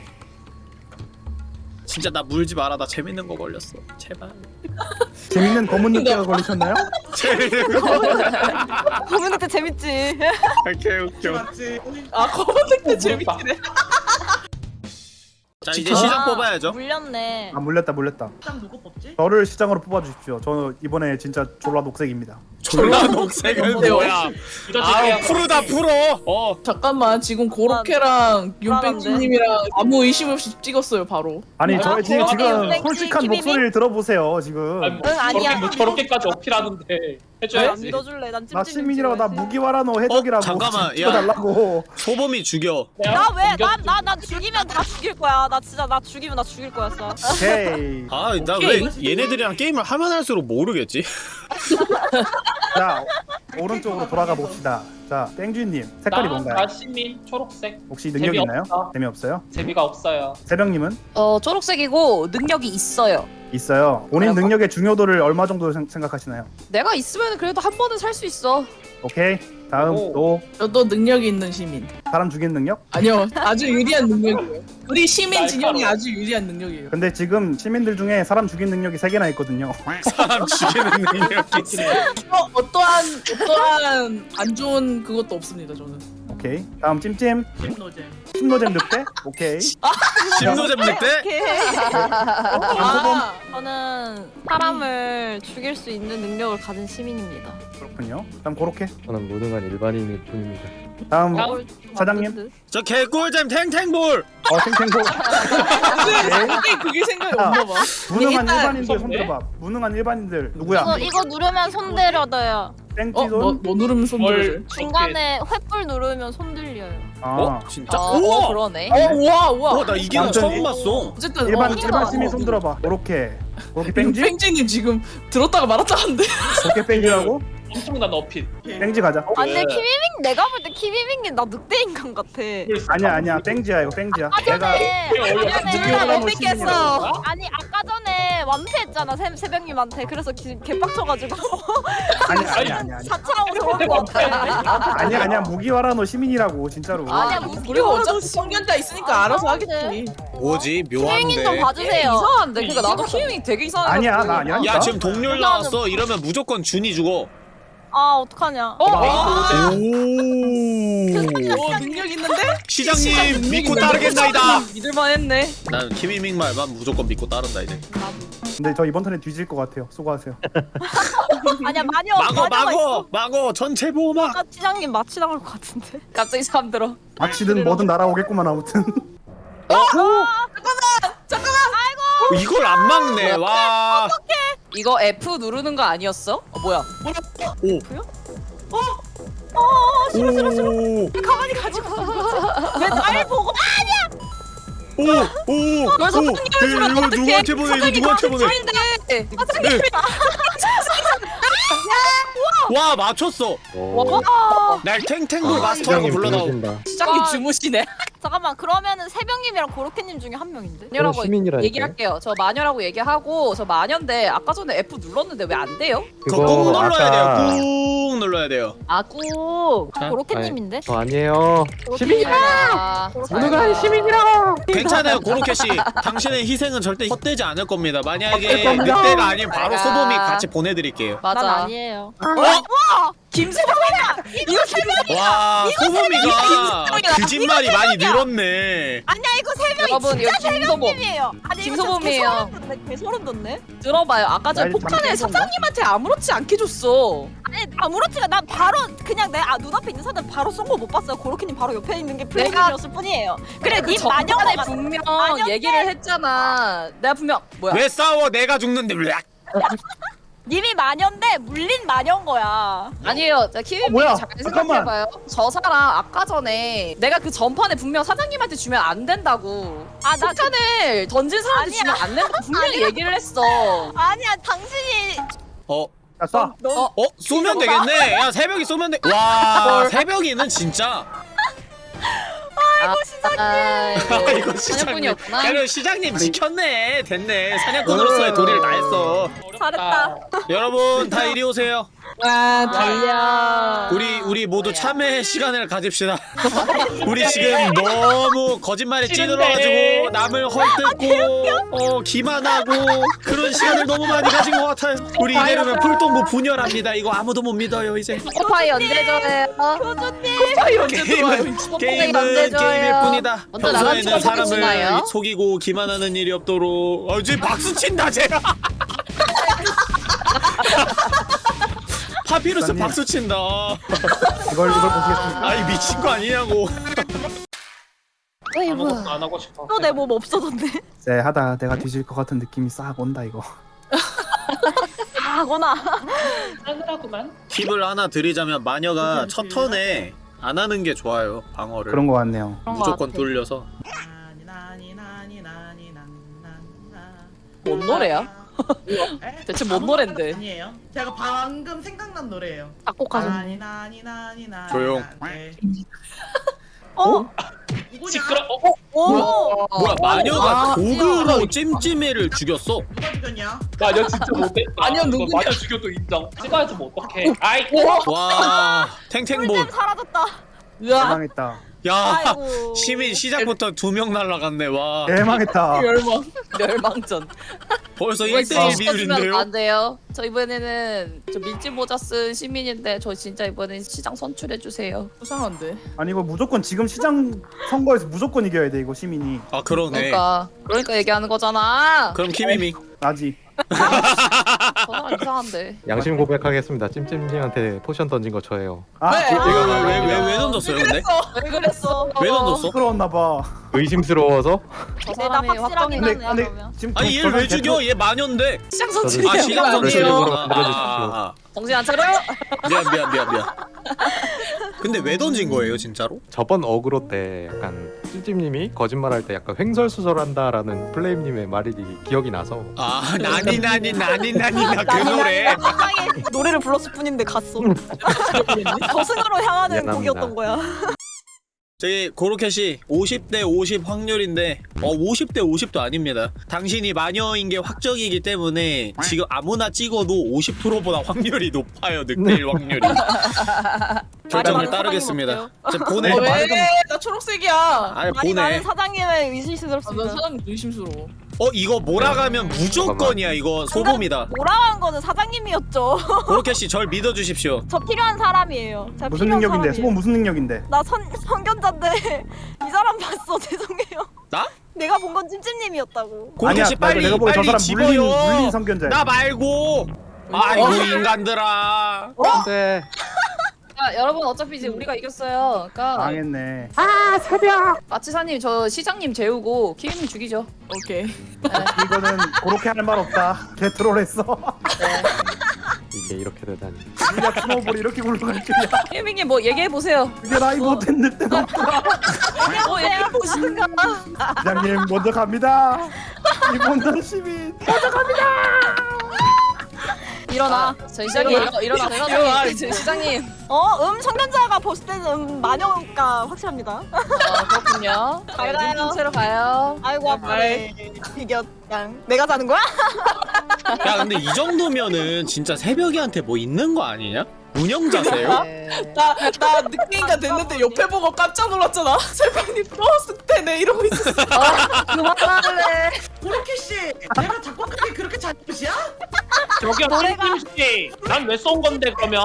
[SPEAKER 1] 진짜 나 물지 마라 나 재밌는 거 걸렸어 제발
[SPEAKER 2] 재밌는 검은 늑대가 걸리셨나요?
[SPEAKER 1] 재밌는 거
[SPEAKER 8] 고민할 때 재밌지.
[SPEAKER 1] 이렇게 웃겨
[SPEAKER 6] 맞지?
[SPEAKER 9] 아 검은색도
[SPEAKER 7] 어,
[SPEAKER 9] 재밌네.
[SPEAKER 1] 자 이제 시장
[SPEAKER 8] 아,
[SPEAKER 1] 뽑아야죠
[SPEAKER 8] 물렸네.
[SPEAKER 2] 아 물렸다 물렸다.
[SPEAKER 6] 딱 누구 뽑지?
[SPEAKER 2] 저를 시장으로 뽑아주십시오. 저 이번에 진짜 졸라 녹색입니다.
[SPEAKER 1] 졸라 녹색은? 뭐야
[SPEAKER 7] 그냥
[SPEAKER 1] 푸르다 풀어 어
[SPEAKER 9] 잠깐만 지금 고로케랑 윤백지님이랑 아무 의심 없이 찍었어요 바로.
[SPEAKER 2] 아니
[SPEAKER 7] 아,
[SPEAKER 2] 저 지금
[SPEAKER 7] 어,
[SPEAKER 2] 지금 솔직한? 목소리를 들어보세요 지금.
[SPEAKER 7] 아니, 뭐
[SPEAKER 8] 응, 아니야.
[SPEAKER 7] 저렇게, 뭐 저렇게까지 어필하는데
[SPEAKER 8] 안
[SPEAKER 7] 해줘야지.
[SPEAKER 8] 믿어줄래. 난
[SPEAKER 2] 나
[SPEAKER 8] 찜찜.
[SPEAKER 2] 시민이라고 나 무기화라노 해적이라고
[SPEAKER 1] 어, 잠깐만, 야.
[SPEAKER 2] 찍어달라고.
[SPEAKER 1] 소범이 죽여
[SPEAKER 8] 나 왜? 난 나 나 죽이면 다 죽일 거야. 나 진짜 나 죽이면 나 죽일 거야. 진짜.
[SPEAKER 2] 오케이.
[SPEAKER 1] 아나 왜 얘네들이랑 게임을 하면 할수록 모르겠지
[SPEAKER 2] 자 오른쪽으로 돌아가 봅시다. 자 땡쥐님 색깔이
[SPEAKER 7] 나,
[SPEAKER 2] 뭔가요?
[SPEAKER 7] 나 시민 초록색.
[SPEAKER 2] 혹시 능력 있나요?
[SPEAKER 7] 재미없어.
[SPEAKER 2] 재미없어요?
[SPEAKER 7] 재미가 없어요.
[SPEAKER 2] 새벽님은
[SPEAKER 3] 어 초록색이고 능력이 있어요
[SPEAKER 2] 있어요. 본인
[SPEAKER 3] 뭐라고?
[SPEAKER 2] 능력의 중요도를 얼마 정도 생- 생각하시나요?
[SPEAKER 3] 내가 있으면 그래도 한 번은 살 수 있어
[SPEAKER 2] 오케이. 다음
[SPEAKER 7] 오.
[SPEAKER 2] 또
[SPEAKER 9] 저도 능력이 있는 시민.
[SPEAKER 2] 사람 죽이는 능력?
[SPEAKER 9] 아니요 아주 유리한 능력이에요. 우리 시민. 진영이 아주 유리한 능력이에요.
[SPEAKER 2] 근데 지금 시민들 중에 사람 죽이는 능력이 세 개나 있거든요.
[SPEAKER 1] 사람 죽이는 능력이 있어
[SPEAKER 9] 어, 어떠한 어떠한 안 좋은 그것도 없습니다 저는.
[SPEAKER 2] 오케이. 다음 찜찜
[SPEAKER 6] 김노잼.
[SPEAKER 2] 신노잼 늑대. 오케이.
[SPEAKER 1] 심노잼 늑대?
[SPEAKER 9] 아,
[SPEAKER 8] 저는 사람을 죽일 수 있는 능력을 가진 시민입니다.
[SPEAKER 2] 그렇군요. 다음 고로케.
[SPEAKER 10] 저는 무능한 일반인일 뿐입니다.
[SPEAKER 2] 다음
[SPEAKER 7] 다음.
[SPEAKER 2] 사장님.
[SPEAKER 1] 저 개꿀잼 탱탱볼
[SPEAKER 2] 어 탱탱고.
[SPEAKER 9] 근데 그게 생각이 없나 봐.
[SPEAKER 2] 무능한
[SPEAKER 9] 일단
[SPEAKER 2] 일반인들
[SPEAKER 7] 무섭네.
[SPEAKER 2] 손들어봐. 무능한 일반인들
[SPEAKER 8] 이거
[SPEAKER 2] 누구야?
[SPEAKER 8] 이거 누르면 손 들려요.
[SPEAKER 2] 땡쥐돈.
[SPEAKER 9] 어뭐 뭐 누르면 손 들어요.
[SPEAKER 7] 뭘
[SPEAKER 8] 중간에 횃불 누르면 손 들려요.
[SPEAKER 2] 아.
[SPEAKER 1] 어? 진짜?
[SPEAKER 3] 어, 어
[SPEAKER 1] 우와!
[SPEAKER 3] 그러네
[SPEAKER 9] 어 우와 우와.
[SPEAKER 1] 어, 나 이게
[SPEAKER 2] 완전
[SPEAKER 1] 처음
[SPEAKER 2] 이-
[SPEAKER 1] 봤어
[SPEAKER 9] 어쨌든
[SPEAKER 2] 일반
[SPEAKER 9] 어,
[SPEAKER 2] 일반 시민 손 들어봐. 고로케. 고로케 땡쥐?
[SPEAKER 9] 뺑지님 지금 들었다가 말았다는데.
[SPEAKER 2] 고로케 땡쥐라고?
[SPEAKER 7] 엄청난 어필.
[SPEAKER 2] 땡쥐 가자. 어?
[SPEAKER 8] 아니 근데
[SPEAKER 7] 네.
[SPEAKER 8] 키미밍 내가 볼 때 키미밍이 나 늑대 인간 같아.
[SPEAKER 2] 아니야 아니야 땡쥐야 이거 땡쥐야.
[SPEAKER 8] 아까
[SPEAKER 2] 내가
[SPEAKER 8] 전에
[SPEAKER 7] 어려워.
[SPEAKER 8] 아까 전에
[SPEAKER 2] 못걸
[SPEAKER 8] 믿겠어.
[SPEAKER 2] 시민이라고.
[SPEAKER 8] 아니 아까 전에 완패했잖아 새, 새벽님한테 그래서 기, 개빡쳐가지고
[SPEAKER 2] 아니야 아니야 아니야 아니야.
[SPEAKER 8] 자차하고 들어온 것 같아.
[SPEAKER 2] 아니야 아니야 무기화라노 시민이라고 진짜로.
[SPEAKER 8] 아니야
[SPEAKER 9] 우리가 어차피 성견자 있으니까 알아서 하겠지.
[SPEAKER 1] 뭐지
[SPEAKER 8] 키미밍 좀
[SPEAKER 1] 묘한데
[SPEAKER 8] 봐주세요.
[SPEAKER 3] 이상한데 그러니까 나도 키밍 되게 이상해
[SPEAKER 2] 아니야 나 아니야.
[SPEAKER 1] 야 지금 동률 나왔어 이러면 무조건 준이 죽어
[SPEAKER 8] 아 어떡하냐.
[SPEAKER 3] 어?
[SPEAKER 9] 오어 능력 있는데?
[SPEAKER 1] 시장님 믿고 따르겠나이다
[SPEAKER 3] 믿을만 했네
[SPEAKER 1] 난 키미밍 말만 무조건 믿고 따른다 이제
[SPEAKER 2] 근데 저 이번 턴에 뒤질 것 같아요. 수고하세요.
[SPEAKER 8] 아니야 마녀
[SPEAKER 1] 마고
[SPEAKER 8] 있어.
[SPEAKER 1] 마고 전체 보호막
[SPEAKER 8] 아까 시장님 마취당할 것 같은데.
[SPEAKER 3] 갑자기 사람 들어
[SPEAKER 2] 마치든 뭐든 날아오겠구만 아무튼.
[SPEAKER 1] 어, 이걸 안 막네 와
[SPEAKER 3] 이거 F 누르는 거 아니었어? 어 뭐야?
[SPEAKER 1] 오.
[SPEAKER 8] 가만히 가지고 왜날 보고?
[SPEAKER 1] 오오
[SPEAKER 3] 왜 사장님을 주면
[SPEAKER 1] 이거
[SPEAKER 3] 어떡해?
[SPEAKER 1] 누구한테 보내 이거 누구한테 보내?
[SPEAKER 3] 사장인데
[SPEAKER 1] 네. 와 맞췄어.
[SPEAKER 3] 와.
[SPEAKER 1] 날 탱탱볼
[SPEAKER 10] 아,
[SPEAKER 1] 마스터라고 불러다오.
[SPEAKER 3] 시장님
[SPEAKER 8] 와.
[SPEAKER 3] 주무시네.
[SPEAKER 8] 잠깐만 그러면은 세병님이랑 고로케님 중에 한 명인데?
[SPEAKER 3] 마녀라고
[SPEAKER 10] 시민이라니까요.
[SPEAKER 3] 얘기할게요. 저 마녀라고 얘기하고 저 마녀인데 아까 전에 F 눌렀는데 왜 안 돼요?
[SPEAKER 1] 그거 꾹 눌러야
[SPEAKER 10] 아까-
[SPEAKER 1] 돼요 꾹 눌러야 돼요
[SPEAKER 8] 아 꾹.
[SPEAKER 1] 자,
[SPEAKER 8] 고로케님인데?
[SPEAKER 10] 저 아니에요.
[SPEAKER 3] 시민이라.
[SPEAKER 10] 누가 시민이라고?
[SPEAKER 1] 괜찮아요 고로케 씨 당신의 희생은 절대 헛되지 않을 겁니다 만약에. 늑대가 아닌 바로 소범이 같이 보내드릴게요
[SPEAKER 3] 맞아.
[SPEAKER 8] 난 아니에요.
[SPEAKER 3] 김소범이야. 이거
[SPEAKER 1] 김와 소범이가
[SPEAKER 3] 김소범이야.
[SPEAKER 1] 거짓말이 많이 늘었네
[SPEAKER 8] 아니야 이거 세 명이
[SPEAKER 3] 여러분 이거
[SPEAKER 8] 진짜
[SPEAKER 3] 김소범.
[SPEAKER 8] 세병님이에요. 아니 이거
[SPEAKER 3] 김소범이에요.
[SPEAKER 8] 진짜 개 소름 돋네. 개 소름 돋네.
[SPEAKER 3] 들어봐요. 아까 전에
[SPEAKER 2] 날
[SPEAKER 3] 폭탄을 사장님한테 아무렇지 않게 줬어.
[SPEAKER 8] 아니 아무렇지가 난 바로 그냥 내 아, 눈앞에 있는 사람 바로 쏜 거 못 봤어요. 고로케님 바로 옆에 있는 게 플레이님이었을 뿐이에요. 그래 님 마녀가
[SPEAKER 3] 전에
[SPEAKER 8] 맞-
[SPEAKER 3] 분명
[SPEAKER 8] 마녀인데.
[SPEAKER 3] 얘기를 했잖아. 내가 분명 뭐야?
[SPEAKER 1] 왜 싸워 내가 죽는데 왜
[SPEAKER 8] 님이 마녀인데 물린 마녀인 거야.
[SPEAKER 3] 아니에요. 자,
[SPEAKER 2] 어,
[SPEAKER 3] 키위님
[SPEAKER 2] 뭐야?
[SPEAKER 3] 잘
[SPEAKER 2] 잠깐만.
[SPEAKER 3] 생각해봐요. 저 사람 아까 전에 내가 그 전판에 분명 사장님한테 주면 안 된다고.
[SPEAKER 8] 아 나
[SPEAKER 3] 폭탄을 던진 사람한테
[SPEAKER 8] 아니야.
[SPEAKER 3] 주면 안 된다고 분명히
[SPEAKER 8] 아니야.
[SPEAKER 3] 얘기를 했어.
[SPEAKER 8] 아니야 당신이
[SPEAKER 1] 어?
[SPEAKER 2] 자 쏴.
[SPEAKER 3] 어?
[SPEAKER 1] 어? 쏘면 되겠네 야 새벽이 쏘면 돼 와 새벽이는 진짜
[SPEAKER 3] 아이고 시장님.
[SPEAKER 1] 아 이거 시장님.
[SPEAKER 3] 사냥꾼이었구나.
[SPEAKER 1] 그래 시장님 지켰네. 됐네. 사냥꾼으로서의 도리를 다했어.
[SPEAKER 8] 잘했다.
[SPEAKER 1] 여러분 다 이리 오세요
[SPEAKER 9] 와 달려.
[SPEAKER 1] 우리 우리 모두 참회의 시간을 가집시다. 우리 지금 너무 거짓말에 찌들어가지고 남을 헐뜯고 어 기만하고 그런 시간을 너무 많이 가진 것 같아요. 우리 이대로면 풀동부 분열합니다. 이거 아무도 못 믿어요 이제.
[SPEAKER 3] 코파이 언제 줘요? 코파이 언제 들어와요?
[SPEAKER 1] 게임은
[SPEAKER 3] 코파이 언제
[SPEAKER 1] 게임은
[SPEAKER 3] 줘요?
[SPEAKER 1] 게임일 뿐이다. 평소에는 사람을? 속이고 기만하는 일이 없도록. 어, 지금 박수 친다 제가. 파피루스. 박수 친다.
[SPEAKER 2] 이걸 이걸 보시겠습니까?
[SPEAKER 1] 아이 미친 거 아니냐고.
[SPEAKER 7] 아무것도 안 하고 싶어.
[SPEAKER 8] 또 내 몸 없어졌네.
[SPEAKER 2] 쎄 하다 내가 뒤질 것 같은 느낌이 싹 온다 이거.
[SPEAKER 8] 아거나.
[SPEAKER 7] 싸늘하구만.
[SPEAKER 1] 팁을 하나 드리자면 마녀가 첫 턴에 안 하는 게 좋아요 방어를
[SPEAKER 2] 그런 거 같네요.
[SPEAKER 1] 무조건. 돌려서
[SPEAKER 3] 뭔 노래야? 대체 뭔 노랜데?
[SPEAKER 6] 아니에요. 제가 방금 생각난 노래예요.
[SPEAKER 3] 작곡하신
[SPEAKER 6] 나니 나니 나니 나니
[SPEAKER 1] 조용.
[SPEAKER 6] 네.
[SPEAKER 8] 어?
[SPEAKER 6] 누구냐?
[SPEAKER 7] 시끄러. 어?
[SPEAKER 8] 오.
[SPEAKER 1] 뭐야 마녀가
[SPEAKER 3] 아,
[SPEAKER 1] 도구로 찜찜이를 죽였어
[SPEAKER 6] 누가 죽였냐?
[SPEAKER 7] 마녀 진짜 못해.
[SPEAKER 9] 마녀
[SPEAKER 7] 아,
[SPEAKER 9] 누구냐?
[SPEAKER 7] 마녀 죽여도 인정. 찍어야지 뭐 어떡해. 아이.
[SPEAKER 1] 와 탱탱볼
[SPEAKER 8] 사라졌다.
[SPEAKER 3] 으아.
[SPEAKER 2] 대망했다.
[SPEAKER 1] 야
[SPEAKER 8] 아이고.
[SPEAKER 1] 시민 시작부터 두 명 날라갔네 와
[SPEAKER 2] 대망했다.
[SPEAKER 9] 열망.
[SPEAKER 3] 멸망전.
[SPEAKER 1] 벌써
[SPEAKER 3] 이거
[SPEAKER 1] 1대1
[SPEAKER 3] 시켜주면
[SPEAKER 1] 비율인데요
[SPEAKER 3] 안 돼요. 저 이번에는 저 밀짚 모자 쓴 시민인데 저 진짜 이번엔 시장 선출해 주세요.
[SPEAKER 9] 수상한데.
[SPEAKER 2] 아니 이거 무조건 지금 시장 선거에서 무조건 이겨야 돼 이거 시민이.
[SPEAKER 1] 아 그러네
[SPEAKER 3] 그러니까 그러니까 얘기하는 거잖아.
[SPEAKER 1] 그럼 키미미
[SPEAKER 2] 나지.
[SPEAKER 3] 저 사람 이상한데.
[SPEAKER 10] 양심 고백하겠습니다. 찜찜님한테 potion 던진 거 저예요.
[SPEAKER 2] 아
[SPEAKER 9] 네.
[SPEAKER 1] 이거 왜 왜 왜 던졌어요 근데?
[SPEAKER 3] 왜 그랬어?
[SPEAKER 1] 왜 던졌어?
[SPEAKER 2] 부끄러웠나 봐.
[SPEAKER 10] 의심스러워서
[SPEAKER 3] 저
[SPEAKER 8] 내가
[SPEAKER 3] 사람이
[SPEAKER 8] 확실하게
[SPEAKER 3] 확정이
[SPEAKER 2] 근데
[SPEAKER 8] 나는
[SPEAKER 2] 근데
[SPEAKER 8] 그러면.
[SPEAKER 2] 지금
[SPEAKER 1] 아니
[SPEAKER 2] 저-
[SPEAKER 1] 얘를 저왜 죽여 얘 마녀인데
[SPEAKER 3] 시장 선출이야.
[SPEAKER 1] 아 시장
[SPEAKER 10] 알려주십시오.
[SPEAKER 1] 아,
[SPEAKER 3] 정신 안 차려?
[SPEAKER 1] 미안 미안 미안 미안 근데 왜 던진 거예요 진짜로?
[SPEAKER 10] 저번 어그로 때 약간 찜찜님이 거짓말할 때 약간 횡설수설한다라는 플레임님의 말이 기억이 나서
[SPEAKER 1] 아 나니 나니 나니 나니 나그 노래
[SPEAKER 8] 노래를 불렀을 뿐인데 갔어. 저승으로 향하는
[SPEAKER 10] 미안합니다.
[SPEAKER 8] 곡이었던 거야.
[SPEAKER 1] 저기 고로켓이 50대 50 확률인데 어 50대 50도 아닙니다 당신이 마녀인 게 확정이기 때문에 지금 아무나 찍어도 50%보다 확률이 높아요 늑대일 확률이 결정을
[SPEAKER 8] 많은
[SPEAKER 1] 따르겠습니다 저 보내
[SPEAKER 9] 어, 왜? 나 초록색이야.
[SPEAKER 1] 아니
[SPEAKER 8] 많이 많은
[SPEAKER 1] 보내
[SPEAKER 8] 사장님의
[SPEAKER 9] 아,
[SPEAKER 8] 의심스럽습니다.
[SPEAKER 9] 난 사람 의심스러워.
[SPEAKER 1] 어 이거 몰아가면 무조건이야 이거 소범이다
[SPEAKER 8] 뭐라한 거는 사장님이었죠.
[SPEAKER 1] 고로켓이 절 믿어주십시오
[SPEAKER 8] 저 필요한 사람이에요. 제가
[SPEAKER 2] 무슨
[SPEAKER 8] 필요한
[SPEAKER 2] 능력인데?
[SPEAKER 8] 사람이에요.
[SPEAKER 2] 소범 무슨 능력인데?
[SPEAKER 8] 나 선, 선견자인데 이 사람 봤어 죄송해요
[SPEAKER 1] 나?
[SPEAKER 8] 내가 본 건 찜찜님이었다고
[SPEAKER 2] 나
[SPEAKER 1] 빨리
[SPEAKER 2] 내가 보기 저
[SPEAKER 1] 빨리
[SPEAKER 2] 사람 물린
[SPEAKER 1] 집어요
[SPEAKER 2] 물린 성견자.
[SPEAKER 1] 나 말고 아이고 인간들아
[SPEAKER 10] 근데
[SPEAKER 3] 자, 여러분 어차피 이제 우리가 이겼어요. 그러니까
[SPEAKER 2] 망했네.
[SPEAKER 3] 마치사님 저 시장님 재우고 키위님 죽이죠.
[SPEAKER 9] 오케이.
[SPEAKER 2] 이거는 그렇게 할 말 없다. 개 troll했어.
[SPEAKER 10] 이게 이렇게 되다니.
[SPEAKER 2] 우리가 snowball이 이렇게 굴러갈 줄이야.
[SPEAKER 3] 키위님 뭐 얘기해 보세요.
[SPEAKER 2] 그게 나이 못했 늑대.
[SPEAKER 3] 뭐 얘기해
[SPEAKER 8] 그냥 보시든가.
[SPEAKER 2] 시장님 먼저 갑니다. 이번 시민 먼저 갑니다.
[SPEAKER 3] 일어나. 저희 시장님 일어나 일어나 일어나. 저희 시장님.
[SPEAKER 8] 어, 음 성년자가 봤을 때는 음 마녀가 확실합니다.
[SPEAKER 3] 어, 그렇군요.
[SPEAKER 8] 잘 가요.
[SPEAKER 3] 채로 가요.
[SPEAKER 8] 아이고 아파네. 이겼양. 내가 사는 거야?
[SPEAKER 1] 야 근데 이 정도면은 진짜 새벽이한테 뭐 있는 거 아니냐? 운영자세요?
[SPEAKER 9] 나, 나 늑대인가 됐는데 옆에 보고 깜짝 놀랐잖아. 새벽이 플러스 때네 이러고 있었어.
[SPEAKER 3] 그만할래.
[SPEAKER 6] 고로케 씨, 내가 작곡하기 그렇게 잘못이야?
[SPEAKER 7] 저기요 똥김씨 난 왜 쏜 건데 그러면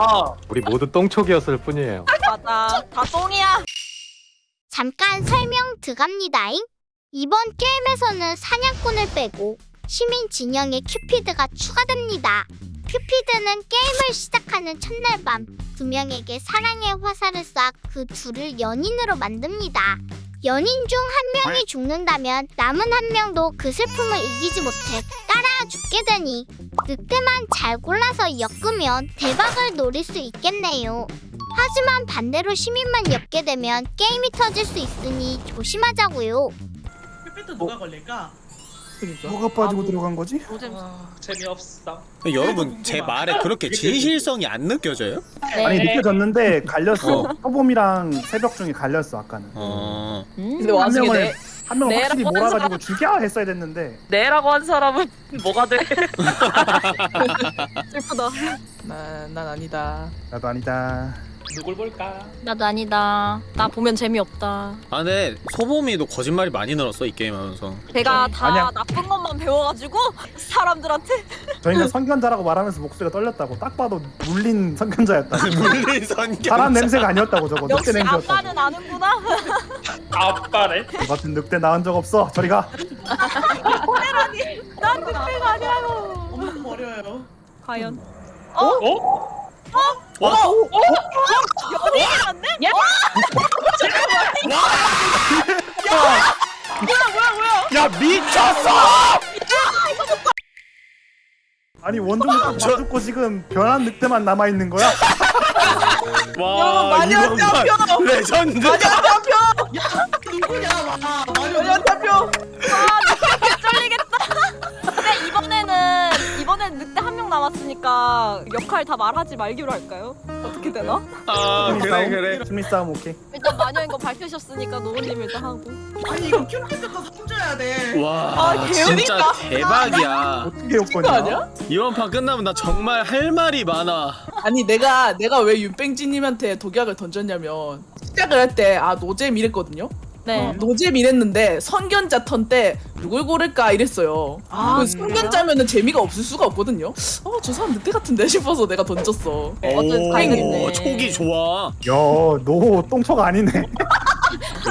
[SPEAKER 10] 우리 모두 똥촉이었을 뿐이에요.
[SPEAKER 8] 맞아. 다 똥이야.
[SPEAKER 4] 잠깐 설명 들어갑니다잉. 이번 게임에서는 사냥꾼을 빼고 시민 진영에 큐피드가 추가됩니다. 큐피드는 게임을 시작하는 첫날 밤 두 명에게 사랑의 화살을 쏴 그 둘을 연인으로 만듭니다. 연인 중 한 명이 죽는다면 남은 한 명도 그 슬픔을 이기지 못해 따라 죽게 되니 늑대만 잘 골라서 엮으면 대박을 노릴 수 있겠네요. 하지만 반대로 시민만 엮게 되면 게임이 터질 수 있으니 조심하자고요.
[SPEAKER 6] 삐삐도 누가 걸릴까?
[SPEAKER 2] 뭐가 빠지고 들어간 거지?
[SPEAKER 7] 아, 재미없어
[SPEAKER 1] 여러분 제 말에 그렇게 진실성이 안 느껴져요?
[SPEAKER 2] 아니 느껴졌는데 갈렸어.
[SPEAKER 1] 어.
[SPEAKER 2] 소범이랑 새벽 중에 갈렸어 아까는.
[SPEAKER 1] 어...
[SPEAKER 3] 근데
[SPEAKER 2] 한
[SPEAKER 3] 와중에
[SPEAKER 2] 명을
[SPEAKER 3] 내
[SPEAKER 2] 한 명을 확실히 몰아가지고 죽여 했어야 됐는데
[SPEAKER 3] 내라고 한 사람은 뭐가 돼?
[SPEAKER 8] 슬프다.
[SPEAKER 9] 난, 난 아니다.
[SPEAKER 2] 나도 아니다.
[SPEAKER 7] 누굴 볼까
[SPEAKER 8] 나도 아니다. 나 보면 재미없다.
[SPEAKER 1] 아 근데 소범이도 거짓말이 많이 늘었어 이 게임 하면서
[SPEAKER 8] 제가 다
[SPEAKER 2] 아니야.
[SPEAKER 8] 나쁜 것만 배워가지고 사람들한테
[SPEAKER 2] 저희가 선견자라고 말하면서 목소리가 떨렸다고 딱 봐도 물린 선견자였다.
[SPEAKER 1] 물린 선견
[SPEAKER 2] 사람 냄새가 아니었다고 저거 늑대 냄새였다고.
[SPEAKER 8] 아빠는 아는구나.
[SPEAKER 7] 아빠래
[SPEAKER 2] 저 같은 늑대 낳은 적 없어. 저리 가.
[SPEAKER 8] 난 늑대가 아니라고.
[SPEAKER 6] 엄마도 버려요.
[SPEAKER 8] 과연
[SPEAKER 7] 어?
[SPEAKER 1] 와!
[SPEAKER 8] 연예인 맞네?
[SPEAKER 1] 야 미쳤어!
[SPEAKER 2] 아니 원종이 딱 맞고 지금 변한 늑대만 남아 있는 거야?
[SPEAKER 1] 와
[SPEAKER 9] 마녀
[SPEAKER 1] 이건 레전드
[SPEAKER 6] 누구냐, 와. 마녀
[SPEAKER 9] 연타표
[SPEAKER 8] 쫄리겠다. 근데 이번에는 이번엔 늑대 한 명 남았으니까 역할 다 말하지 말기로 할까요? 어떻게 되나?
[SPEAKER 1] 아 그래? 그래
[SPEAKER 2] 심리 싸움 오케이.
[SPEAKER 8] 일단 마녀인 거 밝히셨으니까 노우님 일단 하고.
[SPEAKER 6] 아니, 이거 큐피드가 손줘야 돼.
[SPEAKER 1] 와
[SPEAKER 8] 아,
[SPEAKER 1] 진짜. 대박이야
[SPEAKER 2] 어떻게?
[SPEAKER 9] 아니야?
[SPEAKER 1] 이번 판 끝나면 나 정말 할 말이 많아
[SPEAKER 9] 아니 내가 내가 왜 윤뺑지님한테 독약을 던졌냐면 시작을 할 때 아 노잼 이랬거든요.
[SPEAKER 8] 네.
[SPEAKER 9] 노잼 이랬는데 선견자 턴 때 누굴 고를까 이랬어요.
[SPEAKER 8] 아,
[SPEAKER 9] 그 선견자면은 재미가 없을 수가 없거든요. 어 저 사람 늑대 같은데 싶어서 내가 던졌어.
[SPEAKER 8] 어떤 다행이네.
[SPEAKER 1] 오 촉이 좋아
[SPEAKER 2] 야 너 똥촉이 아니네.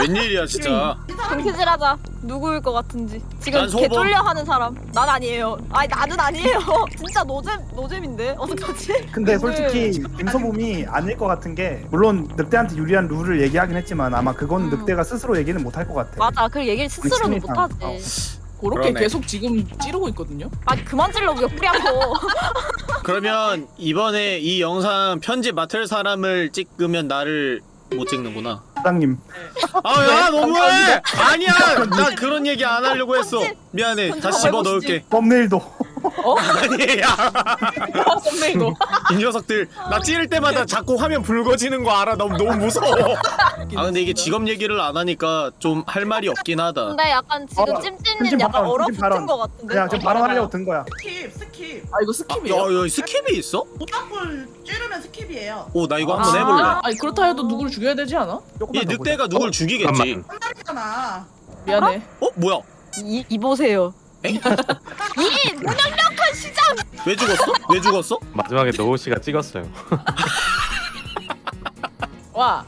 [SPEAKER 1] 웬일이야 진짜
[SPEAKER 8] 동키질하자. 누구일 것 같은지. 지금
[SPEAKER 1] 난 소범.
[SPEAKER 8] 개 쫄려 하는 사람. 난 아니에요. 아니 나는 아니에요. 진짜 노잼 노잼인데 어떡하지?
[SPEAKER 2] 근데 솔직히 김소범이 아닐 것 같은 게 물론 늑대한테 유리한 룰을 얘기하긴 했지만 아마 그건
[SPEAKER 8] 음.
[SPEAKER 2] 늑대가 스스로 얘기는 못할 것 같아.
[SPEAKER 8] 맞아. 그 얘기를 스스로는. 못하지.
[SPEAKER 9] 그렇게
[SPEAKER 1] 그러네.
[SPEAKER 9] 계속 지금 찌르고 있거든요.
[SPEAKER 8] 아 그만 찔러 옆구리하고.
[SPEAKER 1] 그러면 이번에 이 영상 편집 맡을 사람을 찍으면 나를 못 찍는구나
[SPEAKER 2] 사장님.
[SPEAKER 1] 아야 너무해! 아니야! 나 그런 얘기 안 하려고 했어. 미안해. 다시 집어 넣을게.
[SPEAKER 2] 썸네일도
[SPEAKER 1] 아니야
[SPEAKER 9] thumbnail도.
[SPEAKER 1] 이 녀석들 나 찌를 때마다 자꾸 화면 붉어지는 거 알아 너무 너무 무서워 아 근데 이게 직업 얘기를 안 하니까 좀 할 말이 없긴 하다
[SPEAKER 8] 근데 약간 지금
[SPEAKER 2] 어,
[SPEAKER 8] 찜찜님
[SPEAKER 2] 찜찜
[SPEAKER 8] 약간
[SPEAKER 2] 발언,
[SPEAKER 8] 얼어붙은. 것 같은데.
[SPEAKER 2] 그냥 지금 바로 하려고 든 거야.
[SPEAKER 6] skip, skip.
[SPEAKER 9] 아 이거
[SPEAKER 1] 아,
[SPEAKER 9] skip이에요.
[SPEAKER 1] 야, 야 skip이 있어?
[SPEAKER 6] 모닥불 찌르면 skip이에요.
[SPEAKER 1] 오나 이거
[SPEAKER 8] 아.
[SPEAKER 1] 한번 해볼래
[SPEAKER 9] 아니 그렇다 해도 누구를 죽여야 되지 않아?
[SPEAKER 2] 이더
[SPEAKER 1] 늑대가 누굴 죽이겠지
[SPEAKER 10] 잠깐만.
[SPEAKER 6] 한달이잖아.
[SPEAKER 9] 미안해.
[SPEAKER 1] 어 뭐야
[SPEAKER 8] 이, 이 보세요.
[SPEAKER 1] 엥?
[SPEAKER 8] 이 무능력한 시장.
[SPEAKER 1] 왜 죽었어? 왜 죽었어?
[SPEAKER 10] 마지막에 노우 씨가 찍었어요.
[SPEAKER 9] 와.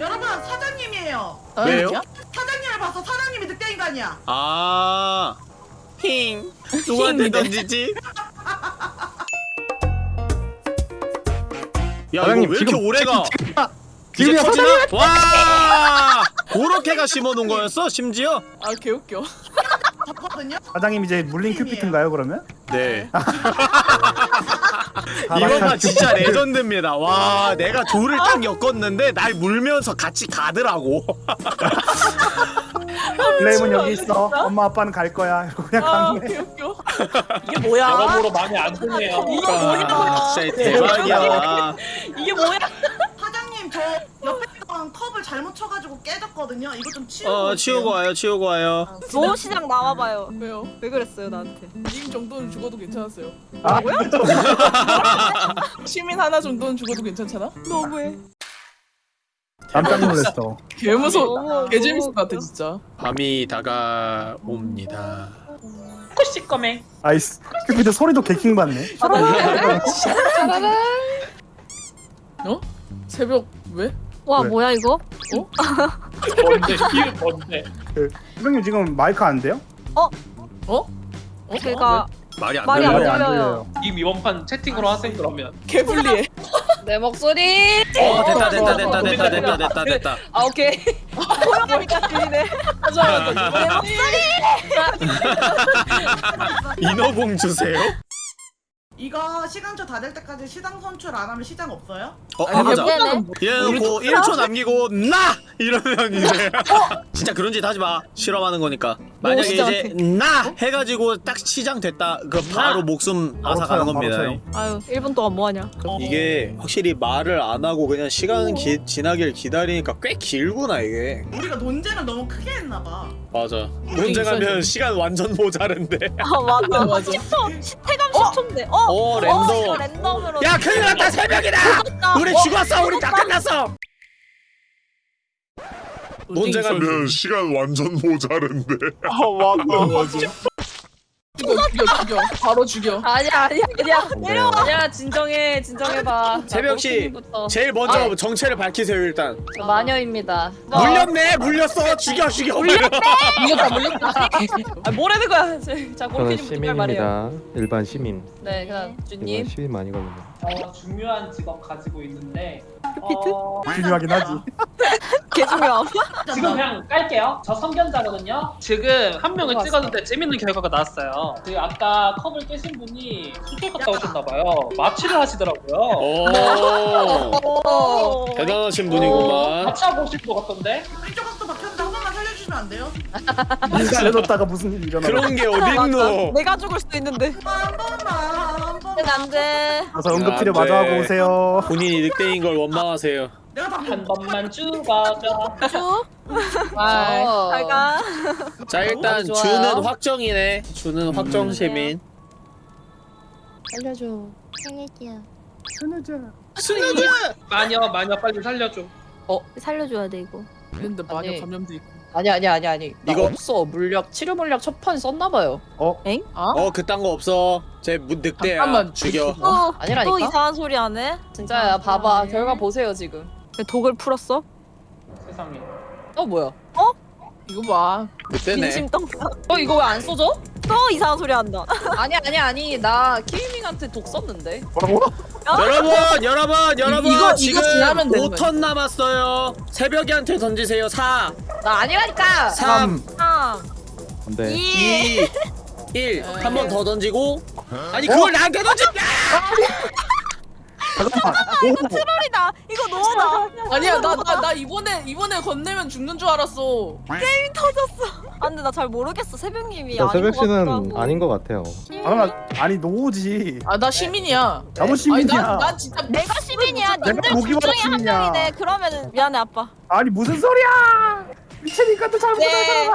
[SPEAKER 6] 여러분, 사장님이에요.
[SPEAKER 9] 어,
[SPEAKER 1] 왜요?
[SPEAKER 6] 사장님을 봐서 사장님이 늑대 인간이야.
[SPEAKER 1] 아, 힝. 누구한테. 던지지? 야,
[SPEAKER 10] 사장님,
[SPEAKER 1] 이거 왜 이렇게
[SPEAKER 10] 지금
[SPEAKER 1] 오래가?
[SPEAKER 10] 지금이야,
[SPEAKER 1] 터지나? 와! 그렇게가 심어놓은 거였어, 심지어?
[SPEAKER 9] 아 개웃겨.
[SPEAKER 6] 잡거든요.
[SPEAKER 2] 사장님 이제 물린 큐피트인가요 그러면?
[SPEAKER 1] 네.
[SPEAKER 2] 아,
[SPEAKER 1] 이거가 진짜 레전드입니다. 와, 내가 돌을 딱 엮었는데 날 물면서 같이 가더라고.
[SPEAKER 2] 블레임은 여기 있어. 엄마 아빠는 갈 거야. 이러고 그냥
[SPEAKER 9] 아
[SPEAKER 2] 가는 거야.
[SPEAKER 9] 웃겨.
[SPEAKER 3] 이게 뭐야?
[SPEAKER 7] 여러모로 많이 안 좋네요.
[SPEAKER 3] 이게 뭐야?
[SPEAKER 1] 아, 진짜 대박이야.
[SPEAKER 3] 이게 뭐야?
[SPEAKER 6] 사장님 저 있던 컵을 잘못 쳐가지고 깨졌거든요. 이거 좀 치우고.
[SPEAKER 1] 어
[SPEAKER 6] 올게요.
[SPEAKER 1] 치우고 와요 치우고 와요.
[SPEAKER 8] 노시장 나와봐요.
[SPEAKER 9] 왜요?
[SPEAKER 8] 왜 그랬어요 나한테?
[SPEAKER 9] 님 정도는 죽어도 괜찮았어요.
[SPEAKER 2] 아,
[SPEAKER 9] 시민 하나 정도는 죽어도 괜찮잖아?
[SPEAKER 8] 너무해.
[SPEAKER 2] 깜짝 놀랐어.
[SPEAKER 9] 개 무서워.
[SPEAKER 8] 너무-
[SPEAKER 9] 개 재밌을 것 같아 진짜.
[SPEAKER 1] 밤이 다가옵니다.
[SPEAKER 7] 코시 꺼맹.
[SPEAKER 2] 아이스. 근데 소리도 개킹 받네.
[SPEAKER 9] 어? 새벽 왜?
[SPEAKER 8] 와
[SPEAKER 2] 왜?
[SPEAKER 8] 뭐야 이거?
[SPEAKER 7] 뭔데? 이게 뭔데?
[SPEAKER 2] 선생님 지금 마이크 안 돼요?
[SPEAKER 9] 어?
[SPEAKER 8] 제가
[SPEAKER 1] 말이 안
[SPEAKER 8] 말이
[SPEAKER 1] 들려요.
[SPEAKER 8] 안
[SPEAKER 2] 네, 안
[SPEAKER 8] 들려요.
[SPEAKER 2] 들려요.
[SPEAKER 7] 님 이번 판 채팅으로 하세요 그러면.
[SPEAKER 9] 개 불리해.
[SPEAKER 3] 내 목소리.
[SPEAKER 1] 어 됐다 됐다 됐다 됐다 됐다 됐다 됐다.
[SPEAKER 3] 아 오케이.
[SPEAKER 8] 호영하니까 들리네.
[SPEAKER 9] 맞아.
[SPEAKER 1] 인어공 주세요.
[SPEAKER 6] 이거 시간초 다 될 때까지 시장 선출 안 하면 시장 없어요?
[SPEAKER 1] 어 해보자.
[SPEAKER 8] 네네.
[SPEAKER 1] 이래놓고 1초 남기고 나 이러면 이제 진짜 그런 짓 하지 마 실험하는 거니까 만약에. 이제 나 해가지고 딱 시장 됐다 그 바로 목숨
[SPEAKER 2] 쳐요, 바로
[SPEAKER 1] 겁니다.
[SPEAKER 8] 아유 1분 동안 뭐하냐?
[SPEAKER 1] 이게 확실히 말을 안 하고 그냥 시간 기, 지나길 기다리니까 꽤 길구나 이게
[SPEAKER 6] 우리가 논쟁을 너무 크게 했나봐.
[SPEAKER 1] 맞아 논쟁하면 시간 완전 모자른데
[SPEAKER 8] 아 맞아.
[SPEAKER 9] 맞아.
[SPEAKER 8] 10초. 시태감 10초인데. 어?
[SPEAKER 1] 어
[SPEAKER 8] 어,
[SPEAKER 1] 랜덤
[SPEAKER 8] 이거 랜덤으로.
[SPEAKER 1] 야 큰일 났다 새벽이다 우리 죽었어 우리 다 끝났어 논쟁 하면
[SPEAKER 11] 시간 완전 모자른데.
[SPEAKER 9] 죽여 죽여 죽여. 바로 죽여.
[SPEAKER 3] 아니야 아니야 아니야. 내려와. 아니야 진정해 진정해봐.
[SPEAKER 1] 새벽 씨.
[SPEAKER 3] 부터
[SPEAKER 1] 제일 먼저 정체를 밝히세요 일단
[SPEAKER 3] 마녀입니다.
[SPEAKER 1] 물렸네 물렸어 죽여 죽여
[SPEAKER 3] 물렸다 물렸다. 아 뭐라는 거야? 자
[SPEAKER 10] 저는
[SPEAKER 3] 고르키님 말이에요.
[SPEAKER 10] 시민입니다. 일반 시민.
[SPEAKER 3] 네 그다음 주님.
[SPEAKER 10] 시민 아니거든요.
[SPEAKER 7] 어, 중요한 직업 가지고 있는데 어,
[SPEAKER 2] 중요하긴 하지.
[SPEAKER 8] 개 중요함.
[SPEAKER 7] 지금 그냥 깔게요. 저 성견자거든요. 지금 한 명을 찍었는데 재밌는 결과가 나왔어요. 그 아까 컵을 깨신 분이 수술 갔다 오셨나봐요. 마취를 하시더라고요.
[SPEAKER 1] 오
[SPEAKER 8] 어.
[SPEAKER 1] 대단하신 분이구만
[SPEAKER 7] 마취하고 오실 것 같던데?
[SPEAKER 6] 왼쪽 각도 박혔는 살려주시면 안 돼요?
[SPEAKER 2] 기다려뒀다가 무슨 일이 일어나.
[SPEAKER 1] 그런 게. 어딨노
[SPEAKER 8] 내가 죽을 수도 있는데.
[SPEAKER 6] 한 번만 한 번만.
[SPEAKER 8] 안돼.
[SPEAKER 2] 가서 응급치료
[SPEAKER 1] 안 돼.
[SPEAKER 2] 마주하고 오세요.
[SPEAKER 1] 본인이 늑대인 걸 원망하세요
[SPEAKER 6] 내가
[SPEAKER 7] 다한 번만 죽어줘.
[SPEAKER 8] 쭉.
[SPEAKER 3] 아,
[SPEAKER 8] 잘 가.
[SPEAKER 1] 자 일단. 주는 확정이네 주는 확정 시민
[SPEAKER 3] 알려줘.
[SPEAKER 4] 살려줘요.
[SPEAKER 1] 스누즈
[SPEAKER 7] 마녀 마녀 빨리 살려줘.
[SPEAKER 8] 살려줘야 돼 이거.
[SPEAKER 9] 근데 마녀
[SPEAKER 3] 아니.
[SPEAKER 9] 감염도 있고.
[SPEAKER 3] 아니 아니 아니 아니. 나
[SPEAKER 1] 이거-
[SPEAKER 3] 없어 물약 치료 물약 첫판 썼나 봐요.
[SPEAKER 9] 어?
[SPEAKER 1] 어 그딴 거 없어 쟤 무- 늑대야
[SPEAKER 9] 잠깐만.
[SPEAKER 1] 죽여
[SPEAKER 8] 또,
[SPEAKER 3] 아니라니까?
[SPEAKER 8] 또 이상한 소리 안 해?
[SPEAKER 3] 진짜야 봐봐 결과 보세요 지금.
[SPEAKER 8] 왜 독을 풀었어?
[SPEAKER 7] 세상에.
[SPEAKER 3] 어 뭐야?
[SPEAKER 9] 이거 봐.
[SPEAKER 8] 민심 떡.
[SPEAKER 3] 어 이거 왜 안 써져?
[SPEAKER 8] 또 이상한 소리 한다.
[SPEAKER 3] 아니 아니 아니. 나 키위밍한테 독 썼는데.
[SPEAKER 2] 뭐라고?
[SPEAKER 1] 여러분 여러분 여러분.
[SPEAKER 9] 이거- 이거
[SPEAKER 1] 지금
[SPEAKER 9] 되는
[SPEAKER 1] 5턴 남았어요. 새벽이한테 던지세요. 4
[SPEAKER 3] 나 아니라니까.
[SPEAKER 1] 3
[SPEAKER 8] 3,
[SPEAKER 10] 근데
[SPEAKER 8] 2,
[SPEAKER 1] 2 1 한 번 더 던지고. 아니 그걸 나한테 던져
[SPEAKER 2] 잠깐만. 오,
[SPEAKER 8] 트롤이다. 이거 너무다.
[SPEAKER 9] 아니야 나 나 나 이번에 이번에 건네면 죽는 줄 알았어.
[SPEAKER 8] 아 근데 나 잘 모르겠어. 새벽님이
[SPEAKER 10] 저
[SPEAKER 8] 아닌
[SPEAKER 10] 새벽 씨는. 아닌 것 같아요.
[SPEAKER 2] 잠깐만. 아니 노지.
[SPEAKER 9] 아 나 시민이야.
[SPEAKER 2] 나도
[SPEAKER 9] 아니
[SPEAKER 2] 시민이야.
[SPEAKER 9] 난, 난 진짜
[SPEAKER 8] 내가 시민이야.
[SPEAKER 2] 내가
[SPEAKER 8] 님들
[SPEAKER 2] 보기만
[SPEAKER 8] 둘 중에 한. 명이네. 그러면은 미안해 아빠.
[SPEAKER 2] 아니 무슨 소리야? 미치니까 또 잘못한
[SPEAKER 8] 네.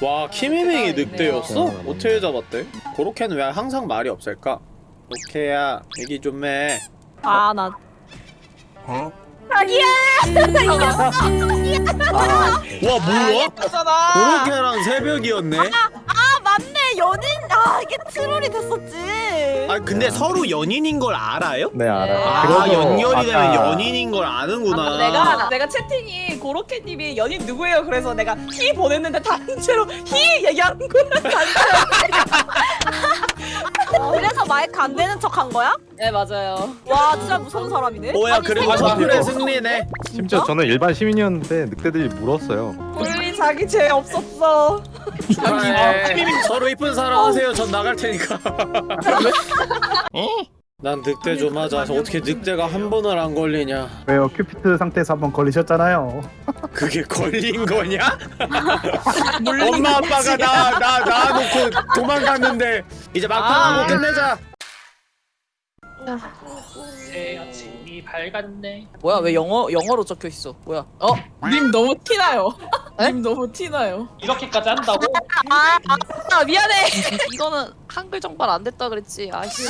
[SPEAKER 1] 와 키미밍이 늑대였어?
[SPEAKER 10] 네.
[SPEAKER 1] 어떻게 잡았대? 고로케는 왜 항상 말이 없을까? 오케야 얘기 좀해
[SPEAKER 8] 아 나.
[SPEAKER 11] 어?
[SPEAKER 8] 자기야.
[SPEAKER 1] 와 뭐야?
[SPEAKER 9] 잖아
[SPEAKER 1] 고로케랑 새벽이었네?
[SPEAKER 8] 아 맞네 연인. 아 이게 트롤이 됐었지.
[SPEAKER 1] 아 근데 서로 연인인 걸 알아요?
[SPEAKER 10] 네 알아요.
[SPEAKER 1] 아 연결이 되면
[SPEAKER 10] 아까
[SPEAKER 1] 연인인 걸 아는구나
[SPEAKER 3] 내가 내가 채팅이 고로케님이 연인 누구예요? 그래서 내가 히 보냈는데 단체로 히 얘기하는 거야.
[SPEAKER 8] 그래서 마이크 안 되는 척 한 거야?
[SPEAKER 3] 네 맞아요.
[SPEAKER 8] 와 진짜 무서운 사람이네.
[SPEAKER 1] 뭐야 그리고 커플의 승리네
[SPEAKER 10] 심지어 저는 일반 시민이었는데 늑대들이 물었어요.
[SPEAKER 3] 우리 자기 죄 없었어.
[SPEAKER 1] 축하해 서로 이쁜 사랑 하세요 전 나갈 테니까 난 늑대 좀 하자 어떻게 늑대가 한 번을 안 걸리냐
[SPEAKER 2] 왜요? 큐피트 상태에서 한 번 걸리셨잖아요.
[SPEAKER 1] 그게 걸린 거냐? 엄마 아빠가 나나 놔놓고 도망갔는데 이제 막판하고
[SPEAKER 3] 아.
[SPEAKER 1] 끝내자
[SPEAKER 7] 새 아침 이 밝았네.
[SPEAKER 3] 뭐야 왜 영어 영어로 적혀 있어? 뭐야? 어?
[SPEAKER 9] 님 너무 티나요.
[SPEAKER 3] 에?
[SPEAKER 9] 님 너무 티나요.
[SPEAKER 7] 이렇게까지 한다고?
[SPEAKER 3] 아, 아, 아 미안해. 이거는 한글 정발 안 됐다 그랬지. 아씨.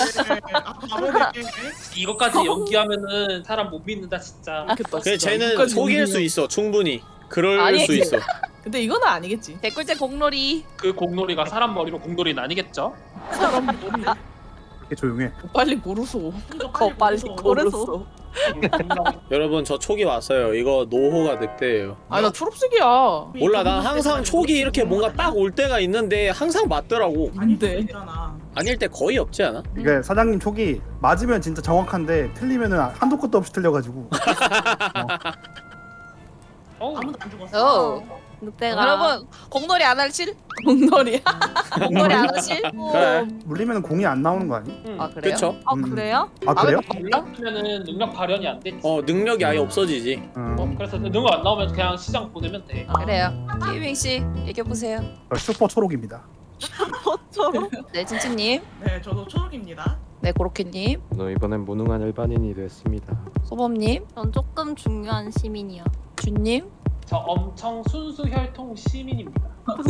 [SPEAKER 6] 아 바보네.
[SPEAKER 7] 이것까지 연기하면은 사람 못 믿는다 진짜.
[SPEAKER 9] 좋겠다,
[SPEAKER 1] 그래
[SPEAKER 9] 진짜.
[SPEAKER 1] 쟤는
[SPEAKER 9] 이거까지
[SPEAKER 1] 속일 수. 있어 충분히 그럴
[SPEAKER 3] 아니.
[SPEAKER 1] 수 있어
[SPEAKER 9] 근데 이거는 아니겠지.
[SPEAKER 3] 댓글째 공놀이.
[SPEAKER 7] 그 공놀이가 사람 머리로 공놀이는 아니겠죠?
[SPEAKER 9] 사람 머리
[SPEAKER 2] 이렇게 조용해.
[SPEAKER 9] 빨리 고르소.
[SPEAKER 3] 더 빨리 고르소.
[SPEAKER 1] 여러분 저 촉이 왔어요 이거 노호가 늑대예요
[SPEAKER 9] 아나 초록색이야.
[SPEAKER 1] 몰라 난 항상 촉이 이렇게 뭔가 딱 올 때가 있는데 항상 맞더라고
[SPEAKER 9] 안돼.
[SPEAKER 1] 아닐 때 거의 없지 않아?
[SPEAKER 2] 이게 사장님 촉이 맞으면 진짜 정확한데 틀리면은 한도 끝도 없이 틀려가지고.
[SPEAKER 7] 어?
[SPEAKER 6] 아무도 안 죽었어.
[SPEAKER 3] 어.
[SPEAKER 8] 늑대가
[SPEAKER 3] 여러분 공놀이 안 하실?
[SPEAKER 9] 공놀이야.
[SPEAKER 3] 공놀이 안 하실?
[SPEAKER 1] 그래
[SPEAKER 2] 물리면 공이 안 나오는 거 아니?
[SPEAKER 7] 응.
[SPEAKER 3] 아 그래요?
[SPEAKER 1] 그쵸
[SPEAKER 8] 아
[SPEAKER 2] 음.
[SPEAKER 8] 그래요?
[SPEAKER 2] 아 그래요?
[SPEAKER 7] 몰랐으면은 능력 발현이 안 됐지.
[SPEAKER 1] 어 능력이 아예 없어지지
[SPEAKER 2] 음.
[SPEAKER 7] 어, 그래서 능력 안 나오면 그냥 시장 보내면 돼.
[SPEAKER 3] 그래요. 키밍 씨 얘기해 보세요.
[SPEAKER 2] 저 슈퍼 초록입니다.
[SPEAKER 8] 저로?
[SPEAKER 3] 네 찐찐님.
[SPEAKER 6] 네 저도 초록입니다.
[SPEAKER 3] 네 고로케님.
[SPEAKER 10] 너 이번엔 무능한 일반인이 됐습니다.
[SPEAKER 3] 소범님.
[SPEAKER 8] 전 조금 중요한 시민이요.
[SPEAKER 3] 준님.
[SPEAKER 7] 저 엄청 순수 혈통 시민입니다.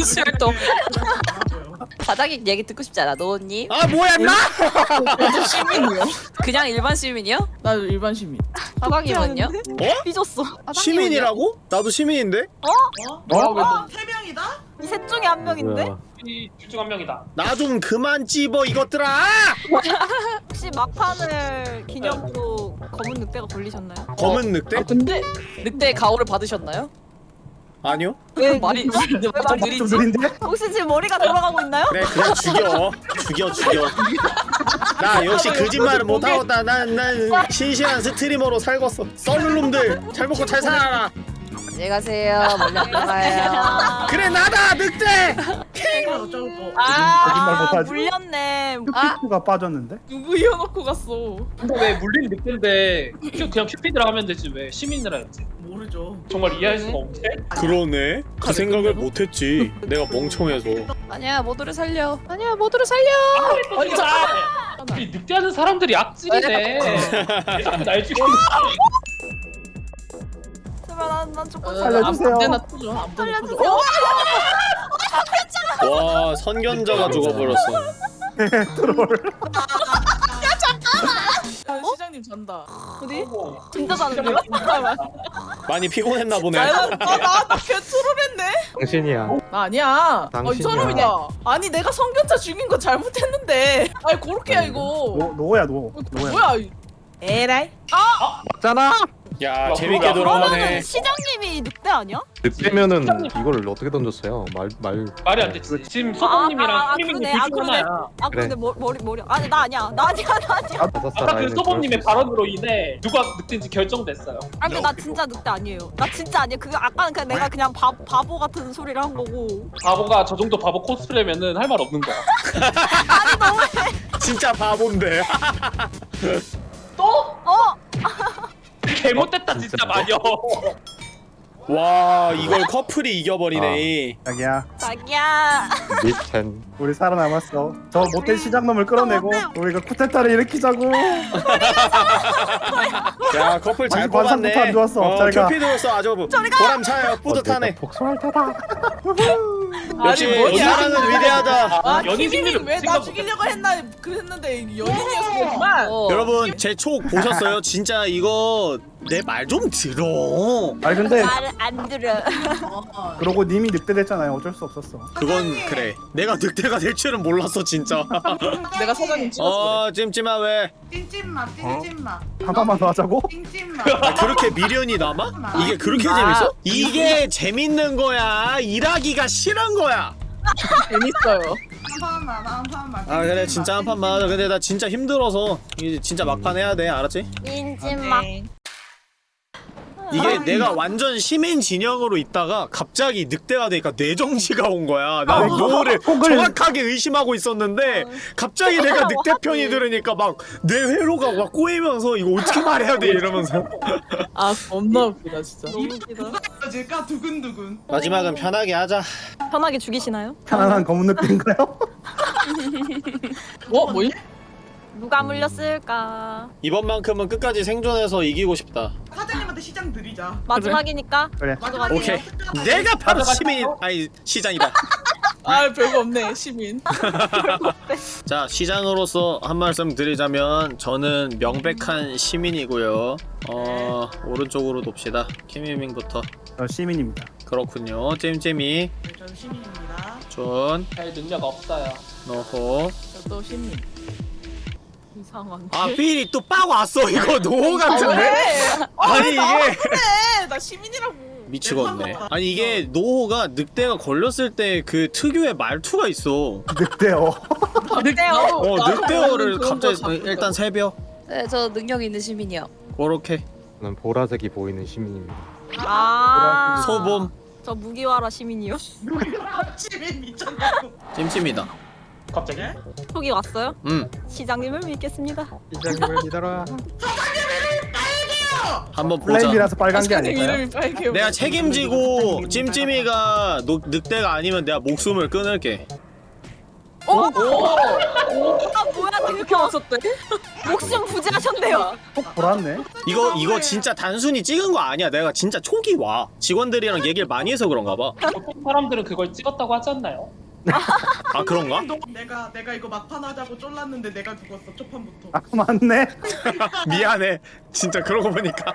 [SPEAKER 3] 수혈동. 사장님 얘기 듣고 싶지 않아. 노원님.
[SPEAKER 1] 아 뭐야 임마
[SPEAKER 9] 저도 시민이요.
[SPEAKER 3] 그냥 일반 시민이요?
[SPEAKER 9] 나 일반 시민.
[SPEAKER 3] 사장님은요?
[SPEAKER 8] 삐졌어.
[SPEAKER 1] 시민이라고? 나도 시민인데?
[SPEAKER 6] 어?
[SPEAKER 2] 어?
[SPEAKER 6] 어? 세 명이다?
[SPEAKER 8] 이 셋 중에 한 명인데?
[SPEAKER 10] 뭐야.
[SPEAKER 7] 이 둘중 한 명이다.
[SPEAKER 1] 나 좀 그만 찝어 이것들아
[SPEAKER 8] 혹시 막판을 기념으로 검은 늑대가 걸리셨나요?
[SPEAKER 1] 검은 늑대?
[SPEAKER 3] 아 근데 늑대의 가호를 받으셨나요?
[SPEAKER 1] 아니요
[SPEAKER 8] 왜
[SPEAKER 3] 말이
[SPEAKER 8] 왜 말이
[SPEAKER 3] 느리지?
[SPEAKER 2] 느린데?
[SPEAKER 8] 혹시 지금 머리가 돌아가고 있나요?
[SPEAKER 1] 그래 그냥 죽여 죽여 죽여 나 역시 거짓말을 못하겠다 난, 난 신실한 스트리머로 살겠어 썰는 놈들 잘 먹고 잘 살아라
[SPEAKER 3] 안녕히 가세요. 멀리 안 나가요.
[SPEAKER 1] 그래 나다 늑대
[SPEAKER 2] 거짓말
[SPEAKER 8] 아
[SPEAKER 2] 못하지.
[SPEAKER 8] 물렸네.
[SPEAKER 2] 큐피트가 빠졌는데?
[SPEAKER 9] 누구 이어놓고 갔어.
[SPEAKER 7] 근데 왜 물린 늑대인데 큐 그냥 큐피드라 하면 되지 왜 시민이라 했지?
[SPEAKER 6] 모르죠.
[SPEAKER 7] 정말 이해할 수가 없네.
[SPEAKER 1] 그러네 그 생각을 못했지 내가 멍청해서
[SPEAKER 3] 아니야 모두를 살려. 아니야 모두를 살려.
[SPEAKER 7] 아니 자, 이 늑대하는 사람들이 악질이네. 왜 자꾸 날 죽이는
[SPEAKER 8] 제발 난, 난
[SPEAKER 2] 살려주세요.
[SPEAKER 9] 터져. 아무데나 터져.
[SPEAKER 8] 살려주세요.
[SPEAKER 1] 와 선견자가 죽어버렸어
[SPEAKER 2] 트롤.
[SPEAKER 9] 아, 시장님 잔다.
[SPEAKER 8] 어디? 진짜 자는데요?
[SPEAKER 1] 많이 피곤했나 보네
[SPEAKER 9] 나나나 개troll했네.
[SPEAKER 10] 당신이야.
[SPEAKER 9] 나 아니야. 어, 이
[SPEAKER 10] 당신이야.
[SPEAKER 9] 사람이다. 아니 내가 선견자 죽인 거 잘못했는데. 아니 그렇게야 이거.
[SPEAKER 2] 노, 노야 노.
[SPEAKER 9] 어,
[SPEAKER 2] 노야.
[SPEAKER 9] 뭐야? 이- 에라이.
[SPEAKER 10] 맞잖아.
[SPEAKER 1] 야 재밌게 돌아오네
[SPEAKER 8] 그러면은 시장님이 늑대 아니야?
[SPEAKER 10] 늑대면은 이걸 어떻게 던졌어요? 말 말.
[SPEAKER 7] 말이 안 되지. 지금 소범님이랑
[SPEAKER 8] 아, 아, 아,
[SPEAKER 7] 시민님
[SPEAKER 8] 그러네. 아, 그러네.
[SPEAKER 7] 하나야.
[SPEAKER 8] 아 머, 머리 머리 아니 나 아니야 나 아니야 나 아니야.
[SPEAKER 10] 다섯 살
[SPEAKER 7] 아까 그
[SPEAKER 10] 아이는
[SPEAKER 7] 소범님의
[SPEAKER 10] 그럴 수
[SPEAKER 7] 발언으로 인해 누가 늑대인지 결정됐어요.
[SPEAKER 8] 아 근데 나 진짜 늑대 아니에요. 나 진짜 아니야. 그거 아까는 그냥 내가 그냥 바, 바보 같은 소리를 한 거고.
[SPEAKER 7] 바보가 저 정도 바보 코스프레면은 할 말 없는 거야.
[SPEAKER 8] 아니 너무해.
[SPEAKER 1] 진짜 바본데
[SPEAKER 7] 또?
[SPEAKER 8] 어?
[SPEAKER 7] 잘못됐다 진짜 마녀.
[SPEAKER 1] 와 이걸 커플이 이겨버리네
[SPEAKER 2] 자기야
[SPEAKER 8] 자기야.
[SPEAKER 10] 있어. 미첸.
[SPEAKER 2] 우리 살아남았어. 저 못된 시장놈을 끌어내고 우리가 쿠데타를 일으키자고.
[SPEAKER 1] 야 커플 잘 뽑았네
[SPEAKER 2] 안 좋았어.
[SPEAKER 1] 어,
[SPEAKER 2] 잘 가.
[SPEAKER 1] 큐피드로서 아주 보람차요 뿌듯하네
[SPEAKER 10] 어, 복수할 테다.
[SPEAKER 1] 역시? 사랑은 위대하다
[SPEAKER 9] 아
[SPEAKER 7] 연인
[SPEAKER 9] 키밍이
[SPEAKER 7] 승리를
[SPEAKER 9] 왜나 죽이려고 했나 그랬는데 연인이었구만.
[SPEAKER 3] 어.
[SPEAKER 1] 여러분 제 촉 보셨어요? 진짜 이거 내 말 좀 들어
[SPEAKER 2] 아니 근데
[SPEAKER 8] 말을 안 들어.
[SPEAKER 2] 그러고 님이 늑대 됐잖아요. 어쩔 수 없었어.
[SPEAKER 1] 그건 그래 내가 늑대가 될 줄은 몰랐어 진짜
[SPEAKER 9] 내가 사장님 찍었어.
[SPEAKER 1] 어 찜찜아 왜
[SPEAKER 6] 찐찐맛 찐찐맛
[SPEAKER 2] 한 번만 더 하자고?
[SPEAKER 6] 찐찐맛.
[SPEAKER 1] 아, 그렇게 미련이 남아? 이게 그렇게 재밌어? 이게 재밌는 거야 일하기가 싫은 거야
[SPEAKER 9] 재밌어요.
[SPEAKER 6] 한 판만 한 판만.
[SPEAKER 1] 아 그래 진짜 한 판만 하자 근데 나 진짜 힘들어서 이제 진짜 막판 해야 돼 알았지?
[SPEAKER 8] 진짜 막.
[SPEAKER 1] 이게 내가 완전 시민 진영으로 있다가 갑자기 늑대가 되니까 뇌정지가 온 거야. 난
[SPEAKER 2] 어.
[SPEAKER 1] 노를 정확하게 의심하고 있었는데 갑자기 내가 늑대 편이 들으니까 막 뇌 회로가 막 꼬이면서 이거 어떻게 말해야 돼 이러면서
[SPEAKER 9] 아 겁나 웃기다 진짜.
[SPEAKER 8] 너무 웃기다.
[SPEAKER 6] 질까 두근두근.
[SPEAKER 1] 마지막은 편하게 하자.
[SPEAKER 8] 편하게 죽이시나요?
[SPEAKER 2] 편안한 검은 늑대인가요?
[SPEAKER 9] 어 뭐임?
[SPEAKER 8] 누가 물렸을까?
[SPEAKER 1] 이번만큼은 끝까지 생존해서 이기고 싶다.
[SPEAKER 6] 사장님한테 시장 드리자.
[SPEAKER 8] 마지막이니까.
[SPEAKER 2] 그래.
[SPEAKER 8] 마지막이에요.
[SPEAKER 1] 오케이. 내가 바로 시민 아니 시장이다.
[SPEAKER 9] 아 별거 없네 시민.
[SPEAKER 1] 자 시장으로서 한 말씀 드리자면 저는 명백한 시민이고요. 어 오른쪽으로 놉시다. 키미밍부터.
[SPEAKER 2] 저 시민입니다.
[SPEAKER 1] 그렇군요. 잼잼이
[SPEAKER 6] 네, 전 시민입니다.
[SPEAKER 7] 준별 능력 없어요.
[SPEAKER 1] 노호.
[SPEAKER 9] 또 시민. 이상한.
[SPEAKER 1] 아 필이 또 빡 왔어 이거 노호 같은데? 아 니 이게
[SPEAKER 9] 그래 나 시민이라고.
[SPEAKER 1] 미치겠네. 아니 이게 노호가 늑대가 걸렸을 때 그 특유의 말투가 있어.
[SPEAKER 2] 늑대요.
[SPEAKER 9] 늑대요.
[SPEAKER 1] 어 늑대어를 갑자기 일단 새벽
[SPEAKER 3] 네, 저 능력 있는 시민이요.
[SPEAKER 1] 그렇게
[SPEAKER 10] 저는 보라색이 보이는 시민입니다.
[SPEAKER 8] 아.
[SPEAKER 1] 소봄
[SPEAKER 8] 저 무기와라 시민이요.
[SPEAKER 6] 시민 미쳤냐고.
[SPEAKER 1] 찜찜이다.
[SPEAKER 7] 갑자기?
[SPEAKER 8] 속이 왔어요?
[SPEAKER 1] 음
[SPEAKER 8] 시장님을 믿겠습니다.
[SPEAKER 10] 시장님을 믿어라.
[SPEAKER 1] 한번 보자.
[SPEAKER 2] 플레임이라서 빨간 게
[SPEAKER 9] 사장님
[SPEAKER 2] 아닐까요?
[SPEAKER 9] 이름이 빨개.
[SPEAKER 1] 내가 책임지고 찜찜이가 노, 늑대가 아니면 내가 목숨을 끊을게.
[SPEAKER 8] 오! 오! 아 뭐야
[SPEAKER 9] 이렇게 왔었대?
[SPEAKER 8] 목숨 부지하셨네요.
[SPEAKER 2] 꼭 돌았네.
[SPEAKER 1] 이거 이거 진짜 단순히 찍은 거 아니야. 내가 진짜 초기 와. 직원들이랑 얘기를 많이 해서 그런가 봐.
[SPEAKER 7] 보통 사람들은 그걸 찍었다고 하지 않나요?
[SPEAKER 1] 아 그런가?
[SPEAKER 6] 내가 내가 이거 막판 하자고 쫄랐는데 내가 죽었어 초판부터.
[SPEAKER 2] 아 맞네.
[SPEAKER 1] 미안해. 진짜 그러고 보니까.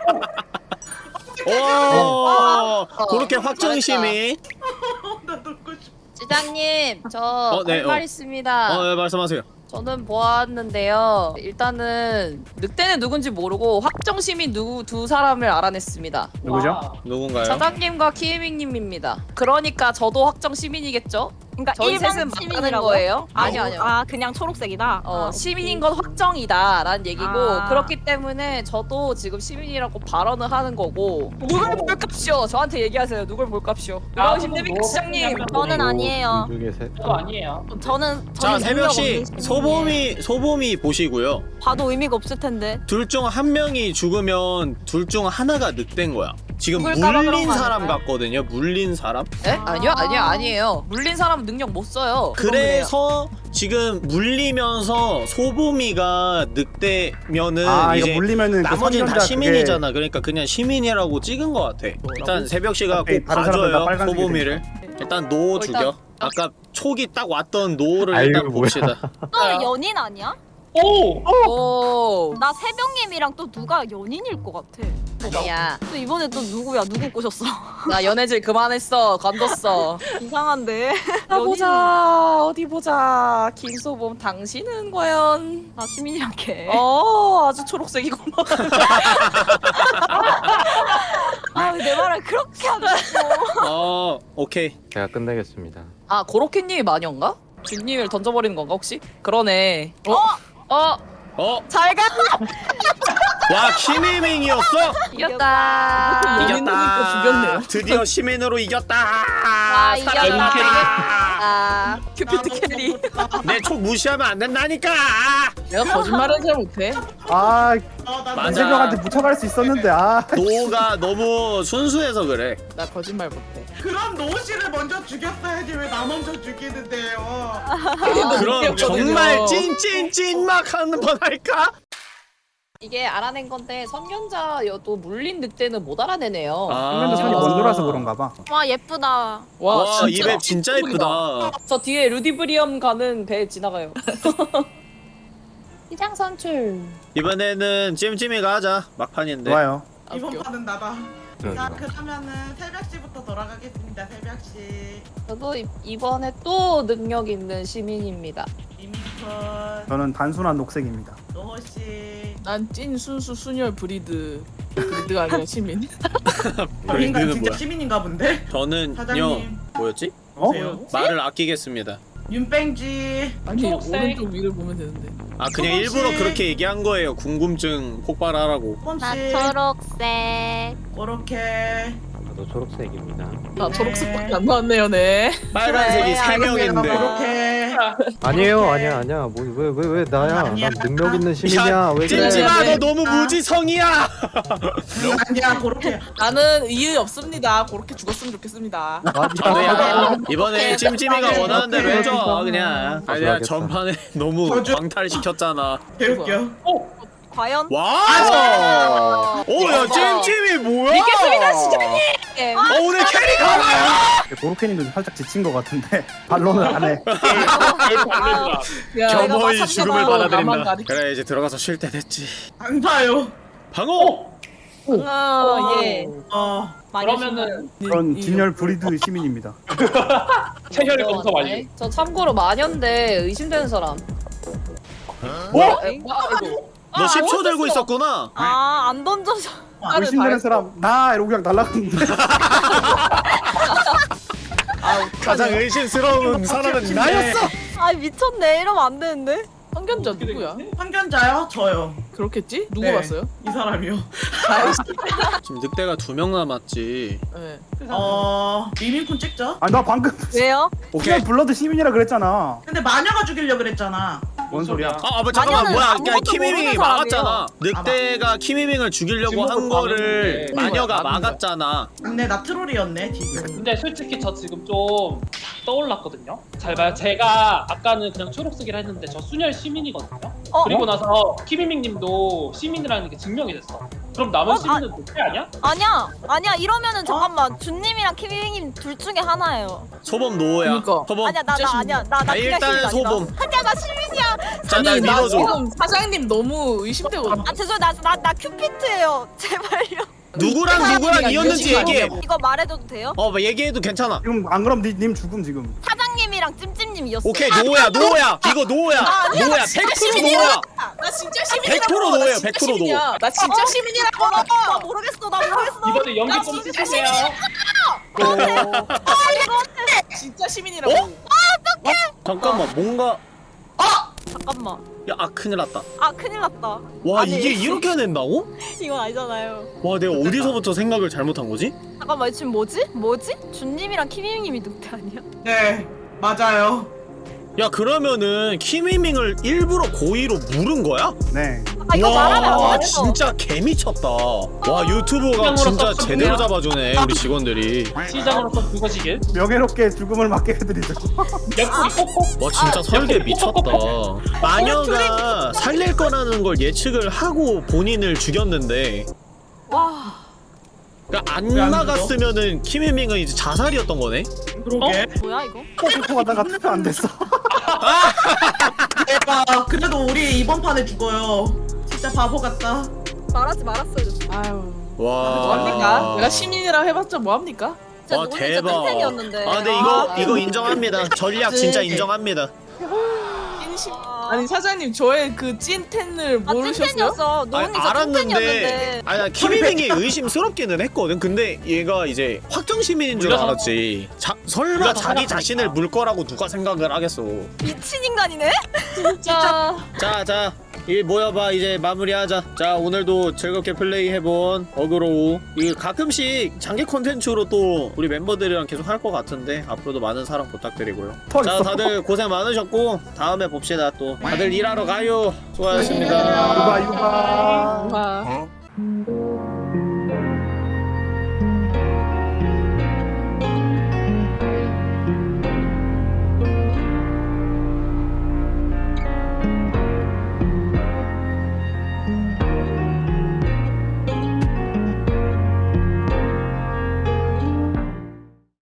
[SPEAKER 1] 오, 그렇게 확정 시민.
[SPEAKER 6] 나 놓고 싶어.
[SPEAKER 3] 시장님, 저
[SPEAKER 1] 어, 네,
[SPEAKER 3] 할말
[SPEAKER 1] 어.
[SPEAKER 3] 있습니다.
[SPEAKER 1] 어, 네, 말씀하세요.
[SPEAKER 3] 저는 보았는데요. 일단은 늑대는 누군지 모르고 확정 시민 누구 두 사람을 알아냈습니다.
[SPEAKER 2] 누구죠?
[SPEAKER 7] 와.
[SPEAKER 1] 누군가요?
[SPEAKER 3] 사장님과 키에밍님입니다. 그러니까 저도 확정 시민이겠죠?
[SPEAKER 8] 그러니까
[SPEAKER 3] 저희
[SPEAKER 8] 일반
[SPEAKER 3] 셋은 맞다는
[SPEAKER 8] 시민이라고요?
[SPEAKER 3] 거예요? 아니요, 아니요.
[SPEAKER 8] 아 그냥 초록색이다.
[SPEAKER 3] 어,
[SPEAKER 8] 아,
[SPEAKER 3] 시민인 건 확정이다라는 얘기고
[SPEAKER 8] 아.
[SPEAKER 3] 그렇기 때문에 저도 지금 시민이라고 발언을 하는 거고 누굴 볼값이요? 저한테 얘기하세요. 누굴 볼값이요? 누가
[SPEAKER 7] 나도
[SPEAKER 3] 의심됩니까
[SPEAKER 7] 뭐
[SPEAKER 3] 시장님?
[SPEAKER 8] 저는 아니에요.
[SPEAKER 10] 둘 중에 셋.
[SPEAKER 7] 저도 아니에요.
[SPEAKER 8] 저는
[SPEAKER 1] 자,
[SPEAKER 8] 저는
[SPEAKER 1] 새벽 씨
[SPEAKER 8] 능력 없는 시민이에요.
[SPEAKER 1] 소범이 소범이 보시고요.
[SPEAKER 8] 봐도 의미가 없을 텐데.
[SPEAKER 1] 둘 중 한 명이 죽으면 둘 중 하나가 늑대인 거야. 지금 물린
[SPEAKER 8] 거
[SPEAKER 1] 사람? 같거든요. 물린 사람.
[SPEAKER 3] 에? 아니요, 아니요, 아니에요. 물린 사람은 능력 못 써요.
[SPEAKER 1] 그래서 지금 물리면서 소범이가 늑대면은
[SPEAKER 2] 아
[SPEAKER 1] 이제
[SPEAKER 2] 물리면은 그
[SPEAKER 1] 나머지는 다
[SPEAKER 2] 선전자
[SPEAKER 1] 시민이잖아. 그러니까 그냥 시민이라고 찍은 것 같아. 일단 새벽 씨가
[SPEAKER 2] 꼭다
[SPEAKER 1] 봐줘요. 소범이를. 일단 노
[SPEAKER 3] 어,
[SPEAKER 1] 죽여. 아까 촉이 딱 왔던 노를 일단
[SPEAKER 10] 뭐야.
[SPEAKER 1] 봅시다.
[SPEAKER 8] 너 연인 아니야?
[SPEAKER 7] 오!
[SPEAKER 3] 오,
[SPEAKER 8] 나 새벽님이랑 또 누가 연인일 것 같아.
[SPEAKER 3] 아니야.
[SPEAKER 8] 또 이번에 또 누구야? 누구 꼬셨어?
[SPEAKER 3] 나 연애질 그만했어. 관뒀어.
[SPEAKER 8] 이상한데.
[SPEAKER 3] 아, 보자. 어디 보자. 김소범, 당신은 과연?
[SPEAKER 8] 나 시민이랑 걔.
[SPEAKER 3] 어, 아주 초록색이구만.
[SPEAKER 8] 아, 왜 내 말을 그렇게 하고.
[SPEAKER 1] 어, 오케이.
[SPEAKER 10] 제가 끝내겠습니다.
[SPEAKER 3] 아, 고로케님이 마녀인가? 준님을 던져버리는 건가 혹시? 그러네.
[SPEAKER 8] 어?
[SPEAKER 3] 어,
[SPEAKER 1] 어,
[SPEAKER 3] 잘 가.
[SPEAKER 1] 와 키미밍이었어?
[SPEAKER 3] 이겼다.
[SPEAKER 9] 이겼다. 죽였네요.
[SPEAKER 1] 드디어 시민으로 이겼다.
[SPEAKER 3] 아, 이겼다. 아, 큐피드 carry.
[SPEAKER 1] 내 촉 무시하면 안 된다니까.
[SPEAKER 9] 내가 거짓말을 잘 못해.
[SPEAKER 2] 아
[SPEAKER 1] 맞아.
[SPEAKER 2] 이재명한테 묻혀갈 수 있었는데 아
[SPEAKER 1] 노가 너무 순수해서 그래.
[SPEAKER 9] 나 거짓말 못해.
[SPEAKER 6] 그럼 노우 씨를 먼저 죽였어야지 왜 나 먼저 죽이는데요?
[SPEAKER 1] 그럼 정말 찐찐찐막 하는 번 할까?
[SPEAKER 3] 이게 알아낸 건데 선견자여도 물린 늑대는 못 알아내네요.
[SPEAKER 2] 화면도 손이 먼 돌아서 그런가 봐.
[SPEAKER 8] 와, 예쁘다.
[SPEAKER 1] 와,
[SPEAKER 9] 와,
[SPEAKER 1] 이 map 진짜 예쁘다.
[SPEAKER 3] 저 뒤에 루디브리엄 가는 배 지나가요. 시장 선출.
[SPEAKER 1] 이번에는 찜찜이가 하자. 막판인데.
[SPEAKER 2] 좋아요.
[SPEAKER 6] 이번
[SPEAKER 9] 웃겨.
[SPEAKER 6] 판은 나다.
[SPEAKER 10] 네,
[SPEAKER 6] 자
[SPEAKER 10] 네.
[SPEAKER 6] 그러면은 새벽 씨부터 돌아가겠습니다. 새벽 씨.
[SPEAKER 3] 저도 이- 이번에 또 능력 있는 시민입니다.
[SPEAKER 6] 이미컷
[SPEAKER 2] 저는 단순한 녹색입니다.
[SPEAKER 6] 노호 씨.
[SPEAKER 9] 난 찐 순수 순혈 브리드. 브리드가 아니라 시민.
[SPEAKER 1] 브랜드는
[SPEAKER 6] 진짜
[SPEAKER 1] 뭐야?
[SPEAKER 6] 시민인가 본데?
[SPEAKER 1] 저는요
[SPEAKER 6] 사장님.
[SPEAKER 1] 뭐였지?
[SPEAKER 2] 어?
[SPEAKER 6] 오세요.
[SPEAKER 1] 말을 아끼겠습니다.
[SPEAKER 6] 윤뺑지.
[SPEAKER 9] 아니
[SPEAKER 7] 초록색.
[SPEAKER 9] 오른쪽 위를 보면 되는데.
[SPEAKER 1] 아 그냥 일부러 그렇게 얘기한 거예요 궁금증 폭발하라고
[SPEAKER 4] 나
[SPEAKER 6] 뻔씨.
[SPEAKER 4] 초록색.
[SPEAKER 6] 그렇게.
[SPEAKER 10] 저도 초록색입니다.
[SPEAKER 9] 나 초록색밖에 안 나왔네요, 네.
[SPEAKER 1] 빨간색이 세 명인데
[SPEAKER 6] 그렇게.
[SPEAKER 10] 아니에요, 아니야, 아니야. 뭐 왜 왜 왜 나야?
[SPEAKER 6] 아니야.
[SPEAKER 10] 난 능력 있는 시민이야. 왜 그래?
[SPEAKER 1] 찜찜아
[SPEAKER 9] 네.
[SPEAKER 1] 너 너무 무지성이야
[SPEAKER 6] 아니야 그렇게.
[SPEAKER 9] 나는 이의 없습니다. 그렇게 죽었으면 좋겠습니다.
[SPEAKER 10] 맞아.
[SPEAKER 1] 이번에 찜찜이가 원하는 대로 해줘 그냥 아니야
[SPEAKER 10] 좋아하겠다.
[SPEAKER 1] 전판에 너무. 광탈시켰잖아
[SPEAKER 6] 개웃겨.
[SPEAKER 8] 과연?
[SPEAKER 1] 와! 오 야 찜찜이 뭐야?
[SPEAKER 3] 믿겠습니다, 시장님.
[SPEAKER 1] 어 오늘 carry 가나요?
[SPEAKER 2] 고로케님도 살짝 지친 것 같은데 반론을 안 해.
[SPEAKER 9] 야,
[SPEAKER 1] 겸허히
[SPEAKER 9] 내가
[SPEAKER 1] 죽음을 받아들인다 그래 이제 들어가서 쉴 때 됐지
[SPEAKER 6] 안 봐요.
[SPEAKER 1] 방어!
[SPEAKER 9] 아, 예.
[SPEAKER 6] 어.
[SPEAKER 7] 그러면은
[SPEAKER 2] 전
[SPEAKER 9] 이-
[SPEAKER 2] 진열 브리드 시민입니다.
[SPEAKER 7] 체혈 검사 완료.
[SPEAKER 3] 네. 저 참고로 마녀인데 의심되는 사람.
[SPEAKER 1] 뭐?
[SPEAKER 9] 아.
[SPEAKER 1] 너 10초 들고 있었구나
[SPEAKER 8] 아, 안 던져져.
[SPEAKER 2] 의심되는
[SPEAKER 9] 다
[SPEAKER 2] 사람 나 이러고 그냥 날라갔는데.
[SPEAKER 1] 가장 의심스러운 사람은 나였어
[SPEAKER 8] 아, 미쳤네. 이러면 안 되는데.
[SPEAKER 9] 성견자 누구야?
[SPEAKER 6] 판견자요? 저요.
[SPEAKER 9] 그렇겠지? 누구
[SPEAKER 6] 네.
[SPEAKER 9] 봤어요?
[SPEAKER 6] 이 사람이요.
[SPEAKER 1] 지금 늑대가 두 명 남았지
[SPEAKER 9] 네.
[SPEAKER 6] 어. 리민쿤 찍죠?
[SPEAKER 2] 아나 방금
[SPEAKER 8] 왜요?
[SPEAKER 1] 오케이
[SPEAKER 2] blood 시민이라 그랬잖아.
[SPEAKER 6] 근데 마녀가 죽이려 그랬잖아.
[SPEAKER 2] 뭔 소리야?
[SPEAKER 1] 아, 아, 뭐 잠깐만 뭐야? 그냥 키미밍이 막았잖아. 늑대가 키미밍을 죽이려고 한 거를. 마녀가
[SPEAKER 9] 거야.
[SPEAKER 1] 막았잖아.
[SPEAKER 6] 근데 나 트롤이었네. 뒤에.
[SPEAKER 7] 근데 솔직히 저 지금 좀 떠올랐거든요. 잘 봐요. 제가 아까는 그냥 초록색이라 했는데 저 순혈 시민이거든요.
[SPEAKER 8] 어?
[SPEAKER 7] 그리고 나서 키미밍님도 시민이라는 게 증명이 됐어. 그럼 남은
[SPEAKER 8] 어?
[SPEAKER 7] 시민은 늑대 아니야?
[SPEAKER 8] 아니야. 아니야. 이러면은 잠깐만. 준님이랑 키비님 둘 중에 하나예요.
[SPEAKER 1] 소범 노호야.
[SPEAKER 9] 그니까.
[SPEAKER 1] 소범.
[SPEAKER 8] 아니야, 나 나 아니야. 나 나
[SPEAKER 1] 아, 일단은. 소범.
[SPEAKER 8] 아니야,
[SPEAKER 1] 나날
[SPEAKER 9] 아니, 나. 지금 사장님 너무 의심되거든.
[SPEAKER 8] 아, 죄송해요. 나, 나, 나 큐피트예요. 제발요.
[SPEAKER 1] 누구랑 누구랑 이었는지 얘기해.
[SPEAKER 8] 이거 말해줘도 돼요?
[SPEAKER 1] 어, 뭐 얘기해도 괜찮아.
[SPEAKER 2] 지금 안 그럼 니, 님 죽음 지금.
[SPEAKER 8] 사장님이랑 찜찜님이었어.
[SPEAKER 1] 오케이, 노호야, 노호야. 이거 노호야. 노호야, 100% 노호야.
[SPEAKER 9] 나 진짜
[SPEAKER 1] 100% 노예요, 100% 노.
[SPEAKER 9] 나 진짜 시민이라고.
[SPEAKER 8] 어, 나, 나 모르겠어. 나 모르겠어.
[SPEAKER 7] 이번에 연기 나좀
[SPEAKER 9] 진짜
[SPEAKER 7] 쓰세요.
[SPEAKER 9] 진짜 시민이라고.
[SPEAKER 1] 어? 잠깐만, 뭔가
[SPEAKER 8] 잠깐만.
[SPEAKER 1] 야, 아 큰일 났다.
[SPEAKER 8] 아, 큰일 났다.
[SPEAKER 1] 와,
[SPEAKER 8] 아니.
[SPEAKER 1] 이게 이렇게 된다고?
[SPEAKER 8] 이건 아니잖아요.
[SPEAKER 1] 와, 내가 어디서부터 생각을 잘못한 거지?
[SPEAKER 8] 잠깐만, 지금 뭐지? 뭐지? 준님이랑 키미님이 늑대 아니야?
[SPEAKER 6] 네. 맞아요.
[SPEAKER 1] 야, 그러면은 키미밍을 일부러 고의로 물은 거야?
[SPEAKER 2] 네.
[SPEAKER 8] 아, 이거 말하면 와안 돼.
[SPEAKER 1] 진짜 개미쳤다 와 유튜브가
[SPEAKER 7] 시장으로서
[SPEAKER 1] 진짜
[SPEAKER 7] 좀
[SPEAKER 1] 제대로 잡아주네 우리 직원들이
[SPEAKER 7] 시장으로서 그거지길.
[SPEAKER 2] 명예롭게 죽음을 맞게 해드리죠.
[SPEAKER 7] 옆구리 꼭꼭.
[SPEAKER 1] 와 진짜 설계 미쳤다 마녀가 살릴 거라는 걸 예측을 하고 본인을 죽였는데
[SPEAKER 8] 와.
[SPEAKER 1] 그러니까 안 나갔으면은 키미밍은 이제 자살이었던 거네
[SPEAKER 6] 그러게.
[SPEAKER 8] 뭐야, 이거?
[SPEAKER 2] 포토 하다가 투표 안 됐어.
[SPEAKER 6] 대박. 그래도 우리 이번 판에 죽어요. 진짜 바보 같다.
[SPEAKER 8] 말하지 말았어요.
[SPEAKER 9] 아유.
[SPEAKER 1] 와
[SPEAKER 9] 뭐합니까? 내가 시민이라고 해봤자 뭐합니까?
[SPEAKER 1] 와 대박. 아 근데 이거 이거 인정합니다 전략 진짜
[SPEAKER 9] 네.
[SPEAKER 1] 인정합니다
[SPEAKER 9] 찐심.
[SPEAKER 8] 아,
[SPEAKER 9] 아니 사장님 저의 그 찐텐을
[SPEAKER 8] 아,
[SPEAKER 9] 모르셨어요?
[SPEAKER 8] 찐텐이었어.
[SPEAKER 1] 아니,
[SPEAKER 8] 진짜
[SPEAKER 1] 알았는데. 아니 나 키미밍이 의심스럽기는 했거든 근데 얘가 이제 확정 시민인 줄 알았지 자, 설마
[SPEAKER 7] 물려서
[SPEAKER 1] 자기. 자신을 물 거라고 누가 생각을 하겠어
[SPEAKER 8] 미친 인간이네?
[SPEAKER 3] 진짜.
[SPEAKER 1] 자자 이 모여봐 이제 마무리하자 자 오늘도 즐겁게 플레이해본 어그로우 이 가끔씩 장기 콘텐츠로 또 우리 멤버들이랑 계속 할 것 같은데 앞으로도 많은 사랑 부탁드리고요
[SPEAKER 2] 더
[SPEAKER 1] 자. 다들 고생 많으셨고 다음에 봅시다 또 다들 일하러 가요. 수고하셨습니다. 네.
[SPEAKER 2] 유바 유바.
[SPEAKER 12] 어?